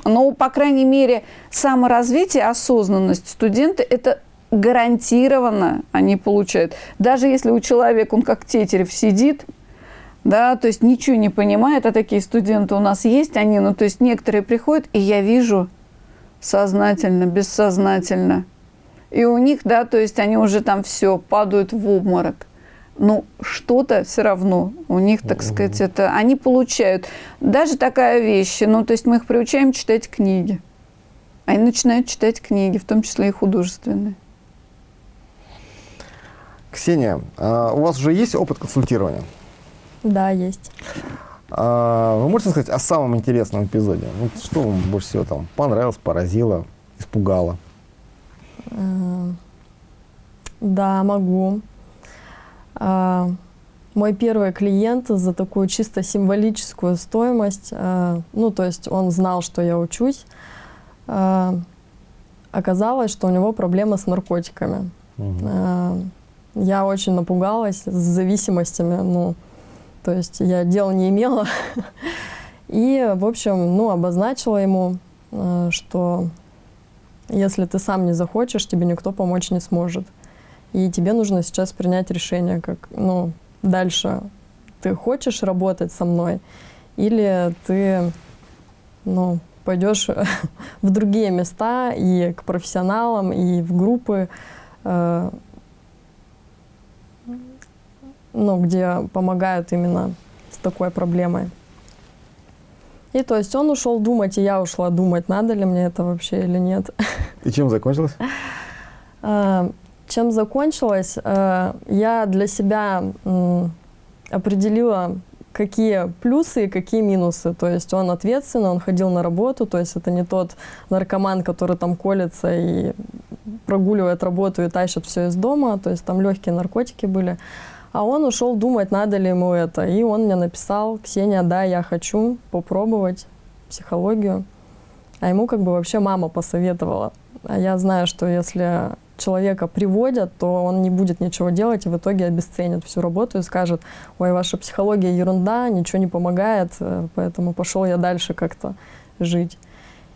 ну, по крайней мере, саморазвитие, осознанность студенты – это гарантированно они получают. Даже если у человека, он как тетерев сидит, да, то есть ничего не понимает, а такие студенты у нас есть, они, ну, то есть некоторые приходят, и я вижу сознательно, бессознательно, и у них, да, то есть они уже там все, падают в обморок. Но что-то все равно у них, так сказать, это они получают. Даже такая вещь, ну, то есть мы их приучаем читать книги. Они начинают читать книги, в том числе и художественные. Ксения, а у вас уже есть опыт консультирования? Да, есть. А вы можете сказать о самом интересном эпизоде? Ну, что вам больше всего там понравилось, поразило, испугало? Э, Да, могу. А, Мой первый клиент за такую чисто символическую стоимость, а, ну, то есть он знал, что я учусь, а, оказалось, что у него проблемы с наркотиками. А, Я очень напугалась с зависимостями, ну, то есть я дел не имела. [laughs] И, в общем, ну, обозначила ему, что если ты сам не захочешь, тебе никто помочь не сможет. И тебе нужно сейчас принять решение, как, ну, дальше ты хочешь работать со мной, или ты, ну, пойдешь [laughs] в другие места и к профессионалам, и в группы, э, ну, где помогают именно с такой проблемой. И то есть он ушел думать, и я ушла думать, надо ли мне это вообще или нет. И чем закончилось? Чем закончилось? А, Я для себя определила, какие плюсы и какие минусы. То есть он ответственный, он ходил на работу, то есть это не тот наркоман, который там колется и прогуливает работу и тащит все из дома, то есть там легкие наркотики были. А он ушел думать, надо ли ему это. И он мне написал, Ксения, да, я хочу попробовать психологию. А ему как бы вообще мама посоветовала. А я знаю, что если человека приводят, то он не будет ничего делать и в итоге обесценит всю работу и скажет, ой, ваша психология ерунда, ничего не помогает, э, поэтому пошел я дальше как-то жить.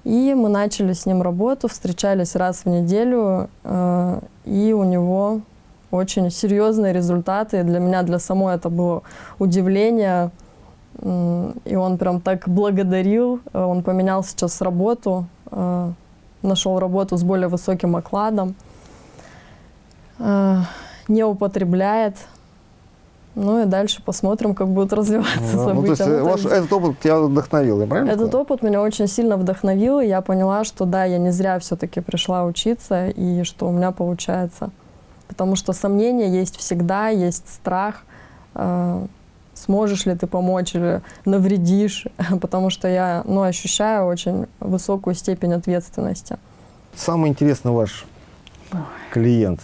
И мы начали с ним работу, встречались раз в неделю, э, и у него очень серьезные результаты. Для меня, для самой это было удивление. И он прям так благодарил. Э, Он поменял сейчас работу, нашел работу с более высоким окладом, не употребляет. Ну и дальше посмотрим, как будут развиваться Ну, то есть события. э, Ну, ваш, этот опыт тебя вдохновил, я правильно этот опыт меня очень сильно вдохновил, и я поняла, что да, я не зря все-таки пришла учиться, и что у меня получается. Потому что сомнения есть всегда, есть страх, э, сможешь ли ты помочь или навредишь, [laughs] потому что я ну, ощущаю очень высокую степень ответственности. Самый интересный ваш клиент,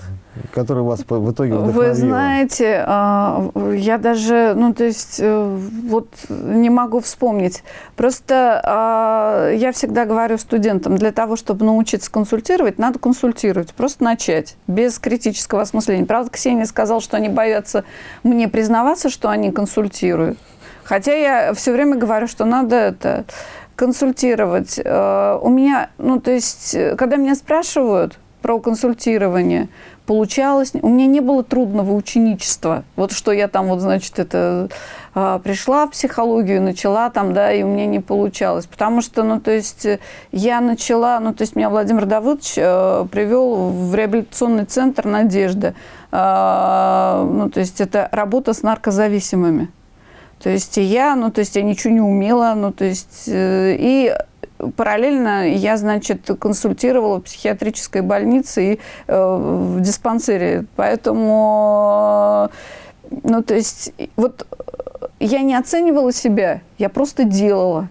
который вас в итоге вдохновил. Вы знаете, а, я даже, ну, то есть, э, вот не могу вспомнить. Просто а, я всегда говорю студентам, для того, чтобы научиться консультировать, надо консультировать, просто начать, без критического осмысления. Правда, Ксения сказала, что они боятся мне признаваться, что они консультируют. Хотя я все время говорю, что надо это консультировать. Э, У меня, ну, то есть, э, когда меня спрашивают про консультирование, получалось, у меня не было трудного ученичества. Вот что я там, вот, значит, это а, пришла в психологию, начала там, да, и у меня не получалось. Потому что, ну, то есть, э, я начала, ну, то есть, меня Владимир Давыдович э, привел в реабилитационный центр «Надежда». А, ну, то есть, это работа с наркозависимыми. То есть я, ну, то есть я ничего не умела, ну, то есть э, и параллельно я, значит, консультировала в психиатрической больнице и э, в диспансере. Поэтому, ну, то есть вот э, я не оценивала себя, я просто делала.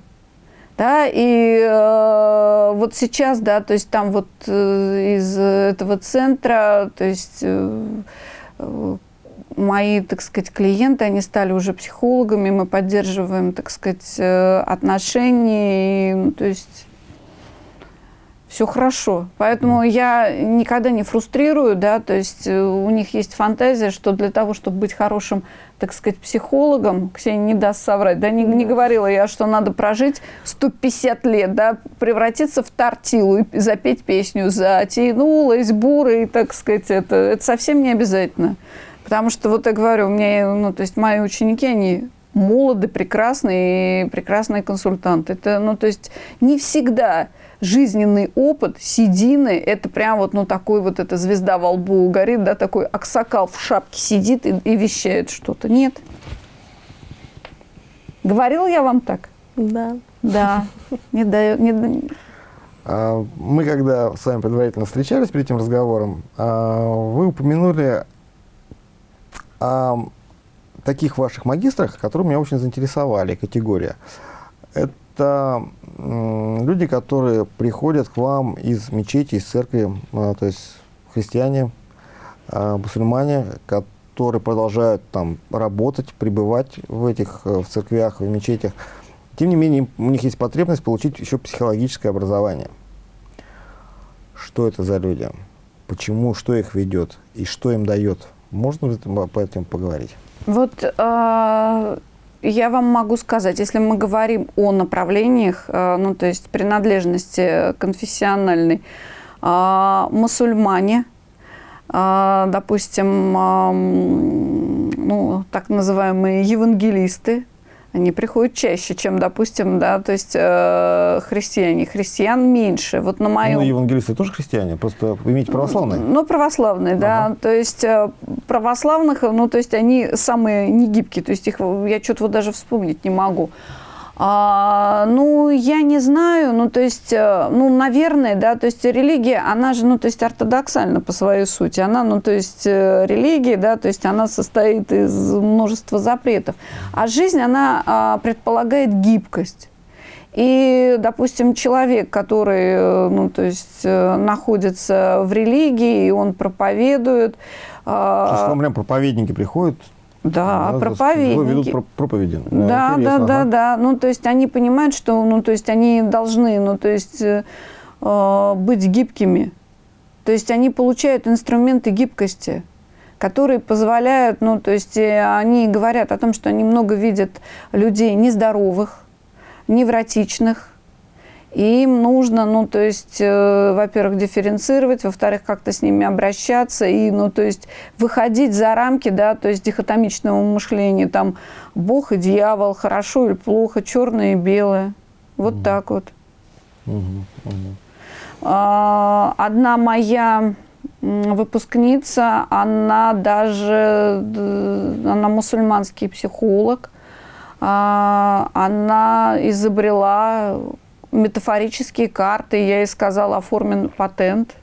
Да, и э, вот сейчас, да, то есть там вот э, из этого центра, то есть э, э, мои, так сказать, клиенты, они стали уже психологами, мы поддерживаем, так сказать, э, отношения, и, ну, то есть все хорошо. Поэтому я никогда не фрустрирую, да, то есть э, у них есть фантазия, что для того, чтобы быть хорошим, так сказать, психологом, Ксения не даст соврать, да, не, не говорила я, что надо прожить 150 лет, да, превратиться в тортилу и запеть песню «Затянулась бурой», так сказать, это, это совсем не обязательно. Потому что, вот я говорю, у меня, ну, то есть мои ученики, они молоды, прекрасные и прекрасные консультанты. Это, ну, то есть не всегда жизненный опыт, седины, это прям вот, ну, такой вот эта звезда во лбу горит, да, такой аксакал в шапке сидит и, и вещает что-то. Нет. Говорил я вам так? Да. Да. Не дает, не, А, Мы, когда с вами предварительно встречались перед этим разговором, а, вы упомянули о таких ваших магистрах, которые меня очень заинтересовали, категория. Это люди, которые приходят к вам из мечети, из церкви, а, то есть христиане, а, мусульмане, которые продолжают там работать, пребывать в этих э, в церквях, в мечетях. Тем не менее, у них есть потребность получить еще психологическое образование. Что это за люди? Почему, что их ведет и что им дает? Можно по этому поговорить? Вот э, я вам могу сказать, если мы говорим о направлениях, э, ну то есть принадлежности конфессиональной, э, мусульмане, э, допустим, э, ну так называемые евангелисты, они приходят чаще, чем, допустим, да, то есть э, христиане. Христиан меньше. Вот на моем Ну, евангелисты тоже христиане, просто имеете православные. ну, православные, да. Ага. То есть э, православных, ну, то есть они самые негибкие. То есть их я что-то вот даже вспомнить не могу. А, ну, я не знаю, ну, то есть, э, ну, наверное, да, то есть религия, она же, ну, то есть ортодоксальна по своей сути. Она, ну, то есть э, религия, да, то есть она состоит из множества запретов. А жизнь, она а, предполагает гибкость. И, допустим, человек, который, э, ну, то есть, находится в религии, и он проповедует, То есть вам проповедники приходят, да, да, проповедники. ведут про- проповеди. Да, да, да, ага. да. Ну, то есть они понимают, что, ну, то есть они должны, ну, то есть э, э, быть гибкими. То есть они получают инструменты гибкости, которые позволяют, ну, то есть э, они говорят о том, что они много видят людей нездоровых, невротичных, и им нужно, ну, то есть, э, во-первых, дифференцировать, во-вторых, как-то с ними обращаться и, ну, то есть, выходить за рамки, да, то есть, дихотомичного мышления, там, Бог и дьявол, хорошо или плохо, черное и белое. Вот так вот. А, Одна моя выпускница, она даже, д- она мусульманский психолог, А, она изобрела метафорические карты, я ей сказала, оформен патент,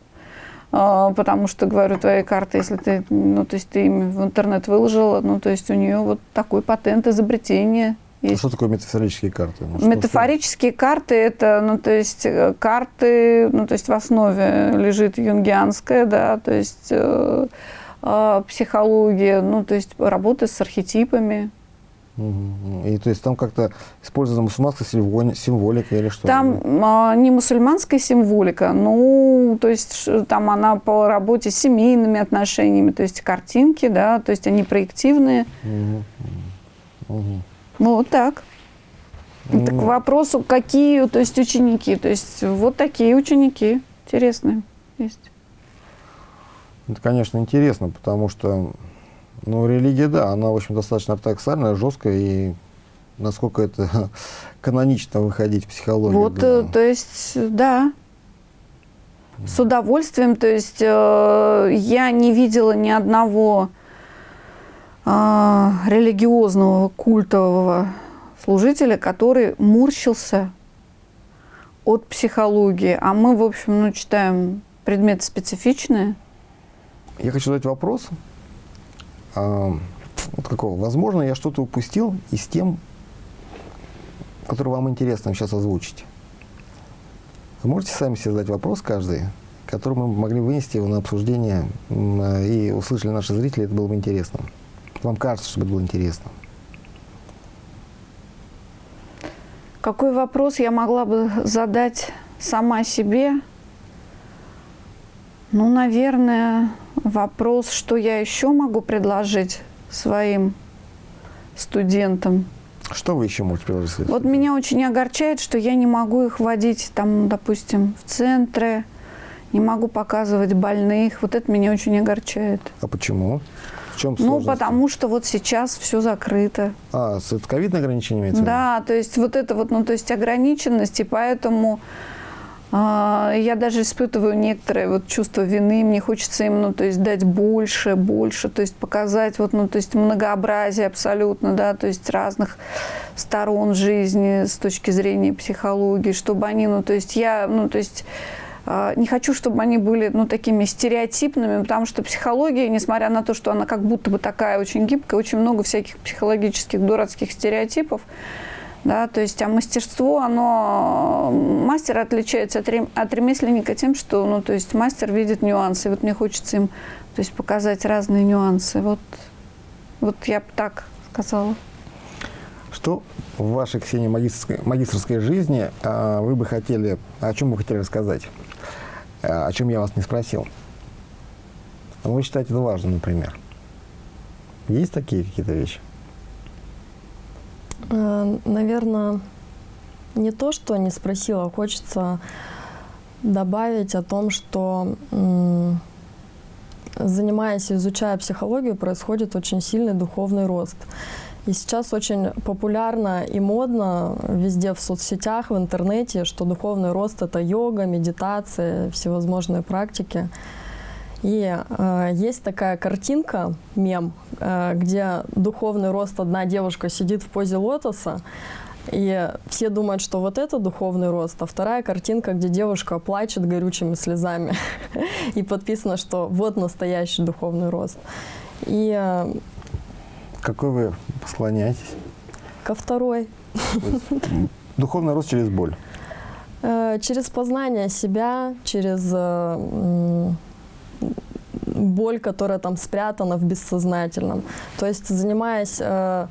А, потому что, говорю, твои карты, если ты, ну, то есть ты ими в интернет выложила, ну, то есть у нее вот такой патент изобретения А есть. Что такое метафорические карты? Ну, что- Метафорические карты это, ну, то есть э, карты, ну, то есть в основе лежит юнгианская, да, то есть э, э, психология, ну, то есть работа с архетипами. И то есть там как-то использована мусульманская символи- символика или что? Там а, не мусульманская символика, ну, то есть там она по работе с семейными отношениями, то есть картинки, да, то есть они проективные. Мгм. Ну, вот так. Так к Ну, вопросу, какие, то есть ученики, то есть вот такие ученики интересные есть. Это, конечно, интересно, потому что, ну, религия, да, она, в общем, достаточно ортодоксальная, жесткая, и насколько это [laughs] канонично выходить в психологию. Вот, да. э, то есть, да, с удовольствием. То есть э, я не видела ни одного а, религиозного культового служителя, который мурщился от психологии. А мы, в общем, ну, читаем предметы специфичные. Я хочу задать вопрос. А, вот какого? Возможно, я что-то упустил из тем, который вам интересно сейчас озвучить. Вы можете сами себе задать вопрос каждый, который мы могли вынести его на обсуждение и услышали наши зрители, это было бы интересно. Вам кажется, что это было интересно. Какой вопрос я могла бы задать сама себе? Ну, наверное, вопрос, что я еще могу предложить своим студентам. Что вы еще можете предложить? Вот меня очень огорчает, что я не могу их водить, там, допустим, в центры, не могу показывать больных. Вот это меня очень огорчает. А почему? В чем Ну, сложность? потому что вот сейчас все закрыто. А, с это ковидное ограничение имеется? Да, то есть вот это вот, ну, то есть ограниченность, и поэтому я даже испытываю некоторое вот чувство вины, мне хочется им, ну, то есть дать больше, больше, то есть показать вот, ну, то есть многообразие абсолютно, да, то есть разных сторон жизни с точки зрения психологии, чтобы они, ну, то есть я, ну, то есть а, не хочу, чтобы они были ну, такими стереотипными, потому что психология, несмотря на то, что она как будто бы такая очень гибкая, очень много всяких психологических дурацких стереотипов, да, то есть, а мастерство, оно, мастер отличается от, рем- от ремесленника тем, что, ну, то есть, мастер видит нюансы, вот мне хочется им, то есть, показать разные нюансы, вот, вот я бы так сказала. Что в вашей, Ксении, магистрской, магистрской жизни а, вы бы хотели, о чем вы хотели рассказать, А, о чем я вас не спросил? А Вы считаете это важным, например? Есть такие какие-то вещи? Наверное, не то, что не спросила, хочется добавить о том, что занимаясь и изучая психологию, происходит очень сильный духовный рост. И сейчас очень популярно и модно везде в соцсетях, в интернете, что духовный рост это йога, медитация, всевозможные практики. И э, есть такая картинка, мем, э, где духовный рост одна девушка сидит в позе лотоса, и все думают, что вот это духовный рост, а вторая картинка, где девушка плачет горючими слезами. [laughs] И подписано, что вот настоящий духовный рост. И э, Какой вы склоняетесь? ко второй. [laughs] Духовный рост через боль. Э, Через познание себя, через э, боль, которая там спрятана в бессознательном. То есть занимаясь э,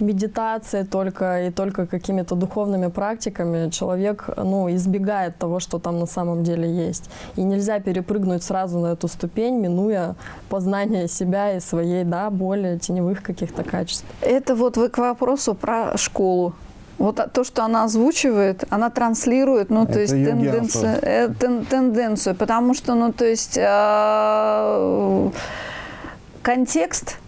медитацией только и только какими-то духовными практиками, человек ну, избегает того, что там на самом деле есть. И нельзя перепрыгнуть сразу на эту ступень, минуя познание себя и своей да, боли, теневых каких-то качеств. Это вот вы к вопросу про школу. Вот а- то, что она озвучивает, она транслирует, ну, Это то есть тенденцию, э, тен- тенденцию, потому что, ну, то есть э, контекст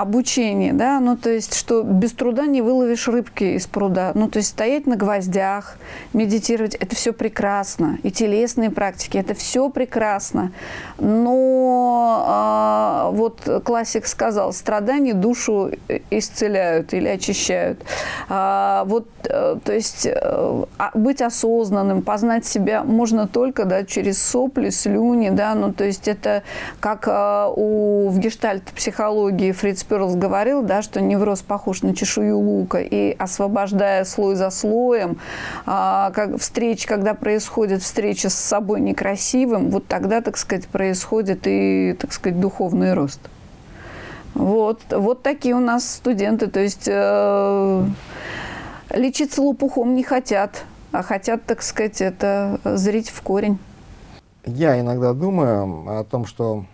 обучения, да, ну, то есть, что без труда не выловишь рыбки из пруда, ну, то есть, стоять на гвоздях, медитировать, это все прекрасно, и телесные практики, это все прекрасно, но а, вот классик сказал, страдания душу исцеляют или очищают. А, вот, э, то есть, э, а- быть осознанным, познать себя можно только, да, через сопли, слюни, да, ну, то есть, это как а, у, в гештальт-психологии Фриц Перлс говорил, да, что невроз похож на чешую лука, и освобождая слой за слоем, а, как встреч, когда происходит встреча с собой некрасивым, вот тогда, так сказать, происходит и, так сказать, духовный рост. Вот, вот такие у нас студенты, то есть э, лечиться лопухом не хотят, а хотят, так сказать, это зрить в корень. Я иногда думаю о том, что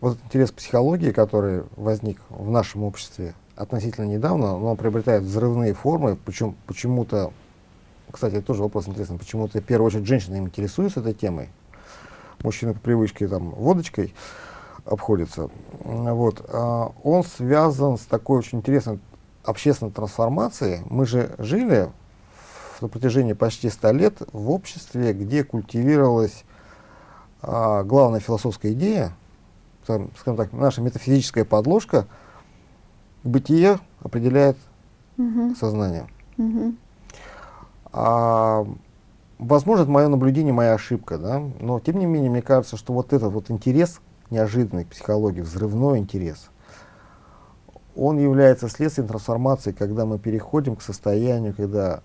вот интерес к психологии, который возник в нашем обществе относительно недавно, но он приобретает взрывные формы, причем почему-то, кстати, это тоже вопрос интересный, почему-то в первую очередь женщины им интересуются этой темой, мужчины по привычке там водочкой обходятся. Вот. а, Он связан с такой очень интересной общественной трансформацией. Мы же жили на протяжении почти 100 лет в обществе, где культивировалась а, главная философская идея, там, скажем так, наша метафизическая подложка, бытие определяет Мгм, сознание. мгм. А, возможно, это мое наблюдение, моя ошибка, да, но тем не менее, мне кажется, что вот этот вот интерес неожиданный к психологии, взрывной интерес, он является следствием трансформации, когда мы переходим к состоянию, когда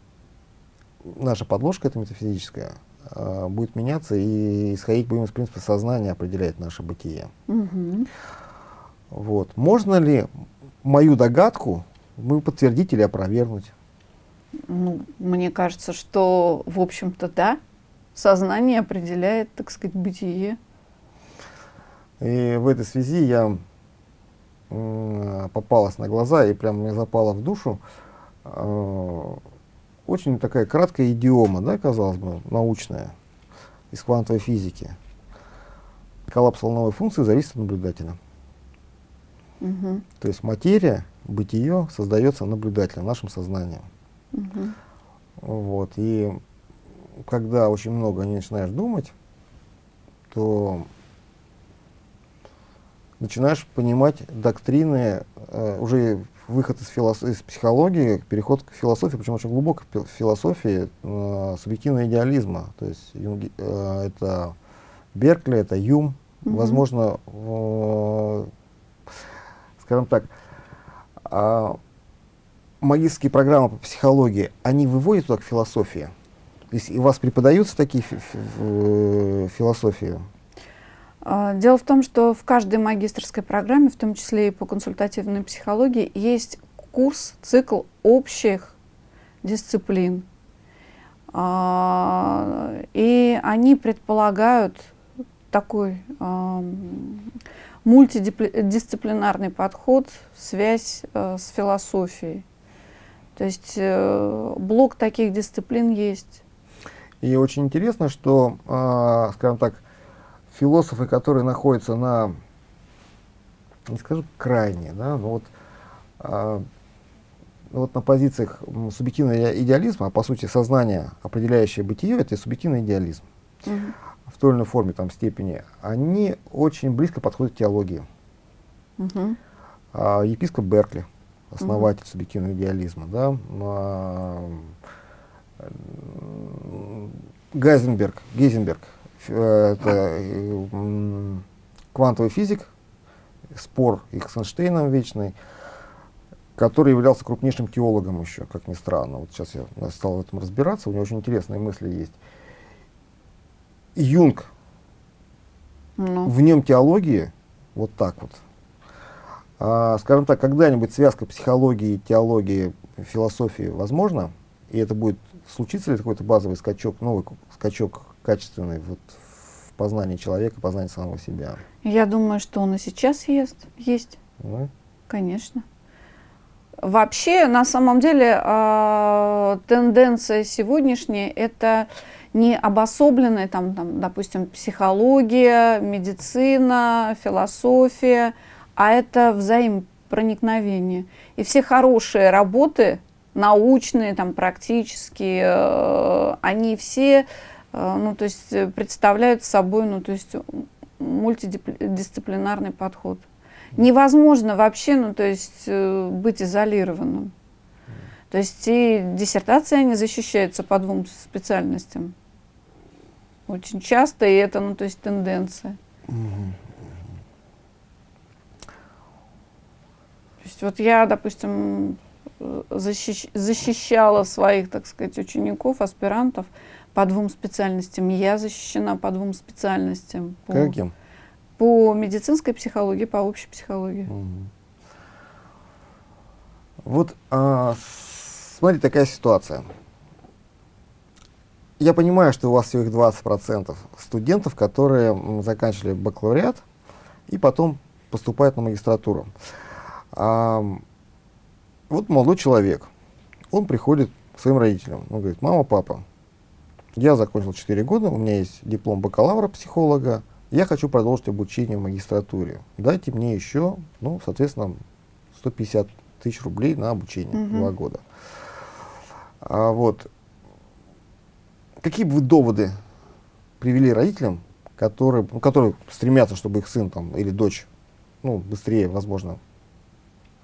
наша подложка, эта метафизическая, а, будет меняться и исходить будем из принципа сознания определяет наше бытие. Мгм. Вот. Можно ли мою догадку мы подтвердить или опровергнуть? Ну, мне кажется, что, в общем-то, да. Сознание определяет, так сказать, бытие. И в этой связи я м, попалась на глаза и прям мне запала в душу э, очень такая краткая идиома, да, казалось бы, научная, из квантовой физики. Коллапс волновой функции зависит от наблюдателя. Мгм. То есть материя, бытие создается наблюдателем, нашим сознанием. Мгм. Вот. И когда очень много не начинаешь думать, то начинаешь понимать доктрины, э, уже выход из, филос- из психологии, переход к философии, причем очень глубокой философии э, субъективного идеализма. То есть Юнги- э, это Беркли, это Юм, Мгм. возможно, э, скажем так, а, магистрские программы по психологии, они выводят туда к философии? То есть и у вас преподаются такие фи- фи- э, философии? А, Дело в том, что в каждой магистрской программе, в том числе и по консультативной психологии, есть курс, цикл общих дисциплин. А, И они предполагают такой мультидисциплинарный подход, связь э, с философией. То есть э, блок таких дисциплин есть. И очень интересно, что, а, скажем так, философы, которые находятся на, не скажу крайне, да, но вот, а, вот на позициях субъективного иде- идеализма, а по сути сознание, определяющее бытие, это субъективный идеализм Мгм. в той или иной форме, там, степени, они очень близко подходят к теологии. Мгм. А, епископ Беркли, основатель субъективного идеализма, да, а, Гайзенберг, Гейзенберг, это э, квантовый физик, спор их с Эйнштейном вечный, который являлся крупнейшим теологом еще, как ни странно. Вот сейчас я стал в этом разбираться, у него очень интересные мысли есть. Юнг, Ну. в нем теологии вот так вот. А, скажем так, когда-нибудь связка психологии, теологии, философии возможна, и это будет случится ли какой-то базовый скачок, новый скачок качественный вот в познании человека, познании самого себя. Я думаю, что он и сейчас есть. Есть, да? конечно. Вообще, на самом деле, а, тенденция сегодняшняя – это не обособленная, там, там, допустим, психология, медицина, философия, а это взаимопроникновение. И все хорошие работы, научные, там, практические, э, они все э, ну, то есть, э, представляют собой ну, то есть, мультидисциплинарный подход. Невозможно вообще, ну, то есть, э, быть изолированным. То есть и диссертации они защищаются по двум специальностям. Очень часто, и это, ну, то есть тенденция. То есть вот я, допустим, э, защищ- защищала своих, так сказать, учеников, аспирантов по двум специальностям. Я защищена по двум специальностям. По, Каким? по медицинской психологии, по общей психологии. Мгм. Вот, а, смотри, такая ситуация. Я понимаю, что у вас всего их 20% студентов, которые заканчивали бакалавриат и потом поступают на магистратуру. Ам, вот молодой человек, он приходит к своим родителям, он говорит, мама, папа, я закончил 4 года, у меня есть диплом бакалавра психолога, я хочу продолжить обучение в магистратуре. Дайте мне еще, ну, соответственно, 150 тысяч рублей на обучение, Мгм. два года. А вот, какие бы вы доводы привели родителям, которые, ну, которые стремятся, чтобы их сын там, или дочь ну, быстрее, возможно,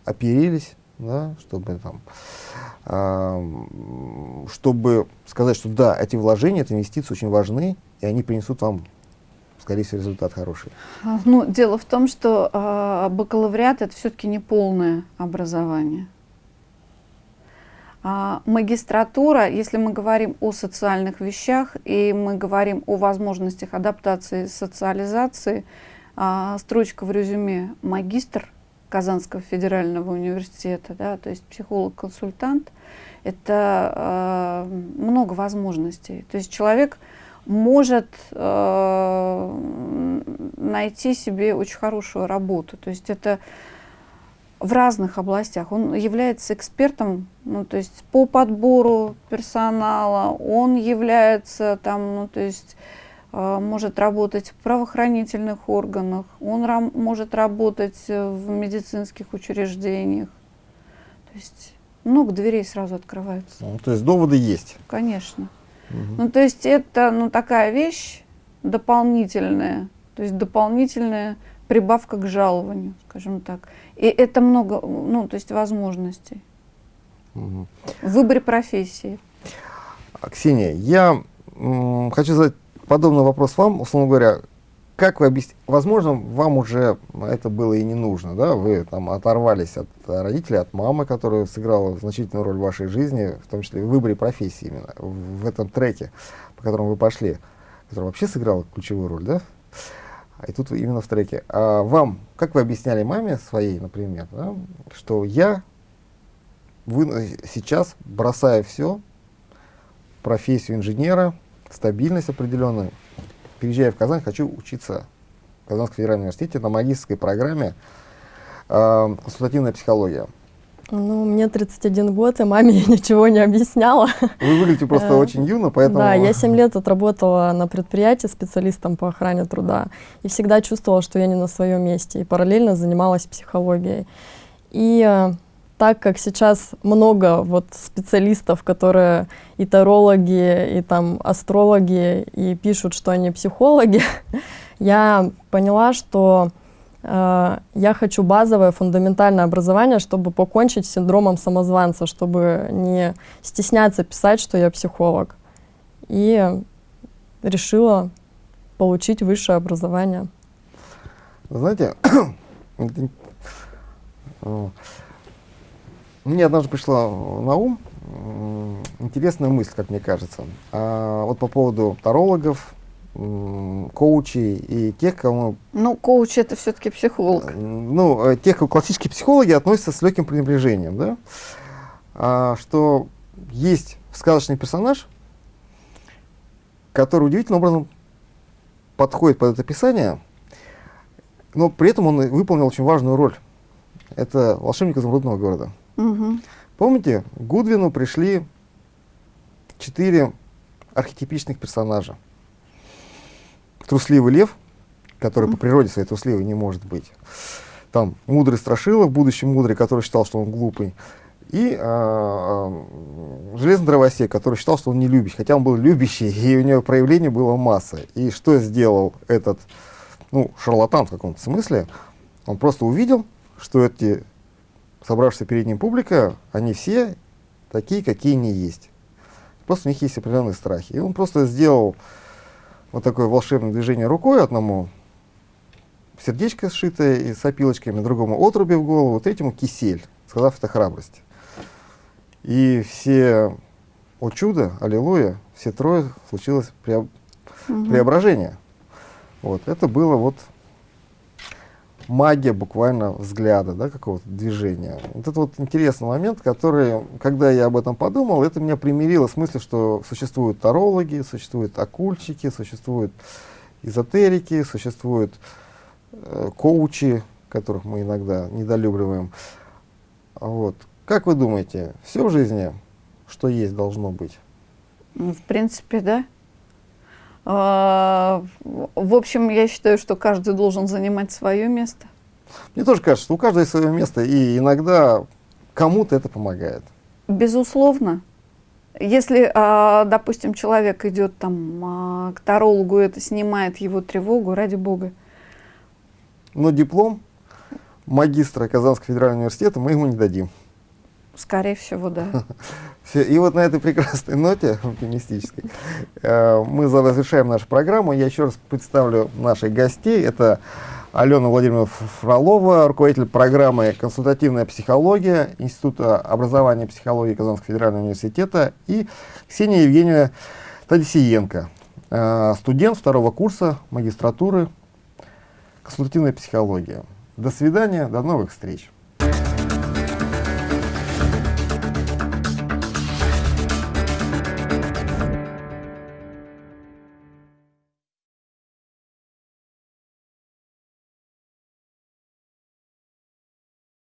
оперились, да, чтобы там, ам, чтобы сказать, что да, эти вложения, эти инвестиции очень важны, и они принесут вам, скорее всего, результат хороший. А, Ну, дело в том, что а, бакалавриат это все-таки не полное образование. А магистратура, если мы говорим о социальных вещах и мы говорим о возможностях адаптации социализации, а, строчка в резюме магистр Казанского федерального университета, да, то есть психолог-консультант, это а, много возможностей. То есть человек может э, найти себе очень хорошую работу. То есть это в разных областях. Он является экспертом, ну, то есть по подбору персонала, он является там, ну, то есть э, может работать в правоохранительных органах, он может работать в медицинских учреждениях. То есть много дверей сразу открывается. Ну, то есть доводы есть. Конечно. Ну, то есть это ну, такая вещь дополнительная, то есть дополнительная прибавка к жалованию, скажем так. И это много, ну, то есть возможностей Мгм. в выборе профессии. А, Ксения, я хочу задать подобный вопрос вам, условно говоря, как вы объясните, возможно, вам уже это было и не нужно, да, вы там оторвались от родителей, от мамы, которая сыграла значительную роль в вашей жизни, в том числе в выборе профессии именно, в этом треке, по которому вы пошли, который вообще сыграл ключевую роль, да? И тут именно в треке. А вам, как вы объясняли маме своей, например, да, что я вы, сейчас бросаю все, профессию инженера, стабильность определенную, переезжаю в Казань, хочу учиться в Казанском федеральном университете на магистрской программе э, консультативная психология. Ну, мне 31 год, и маме [laughs] я ничего не объясняла. Вы выглядите просто Э, очень юно, поэтому... Да, я 7 [laughs] лет отработала на предприятии специалистом по охране труда и всегда чувствовала, что я не на своем месте, и параллельно занималась психологией. И э, так как сейчас много вот специалистов, которые и тарологи, и там астрологи, и пишут, что они психологи, [laughs] я поняла, что э, я хочу базовое фундаментальное образование, чтобы покончить с синдромом самозванца, чтобы не стесняться писать, что я психолог. И решила получить высшее образование. Знаете, [coughs] мне однажды пришла на ум интересная мысль, как мне кажется. А, вот по поводу тарологов, коучей и тех, кому Ну, коуч это все-таки психолог. Э, ну, э, тех, кто классические психологи относятся с легким пренебрежением, да, А, что есть сказочный персонаж, который удивительным образом подходит под это описание, но при этом он выполнил очень важную роль. Это волшебник изумрудного города. Мгм. Помните, к Гудвину пришли четыре архетипичных персонажа. Трусливый лев, который по природе своей трусливый не может быть. Там мудрый страшила, в будущем мудрый, который считал, что он глупый. И а, а, железный дровосек, который считал, что он не любящий, хотя он был любящий, [laughs] и у него проявлений было масса. И что сделал этот, ну, шарлатан в каком-то смысле? Он просто увидел, что эти собравшаяся перед ним публика, они все такие, какие они есть. Просто у них есть определенные страхи. И он просто сделал вот такое волшебное движение рукой одному, сердечко сшитое и с опилочками, другому отруби в голову, третьему кисель, сказав это храбрость. И все, о чудо, аллилуйя, все трое случилось преоб- Мгм. преображение. Вот, это было вот магия буквально взгляда, да, какого-то движения. Вот это вот интересный момент, который, когда я об этом подумал, это меня примирило с мыслью, что существуют тарологи, существуют оккультчики, существуют эзотерики, существуют э, коучи, которых мы иногда недолюбливаем. Вот. Как вы думаете, все в жизни, что есть, должно быть? Ну, В принципе, да. А, в- общем, я считаю, что каждый должен занимать свое место. Мне тоже кажется, что у каждого есть свое место, и иногда кому-то это помогает. Безусловно. Если, а, допустим, человек идет там а, к тарологу, это снимает его тревогу, ради бога. Но диплом магистра Казанского федерального университета мы ему не дадим. Скорее всего, да. [laughs] Всё, И вот на этой прекрасной ноте [laughs] оптимистической э, мы завершаем нашу программу. Я еще раз представлю наших гостей. Это Алена Владимировна Фролова, руководитель программы «Консультативная психология» Института образования и психологии Казанского федерального университета и Ксения Евгеньевна Тадисиенко, э, студент второго курса магистратуры «Консультативная психология». До свидания, до новых встреч.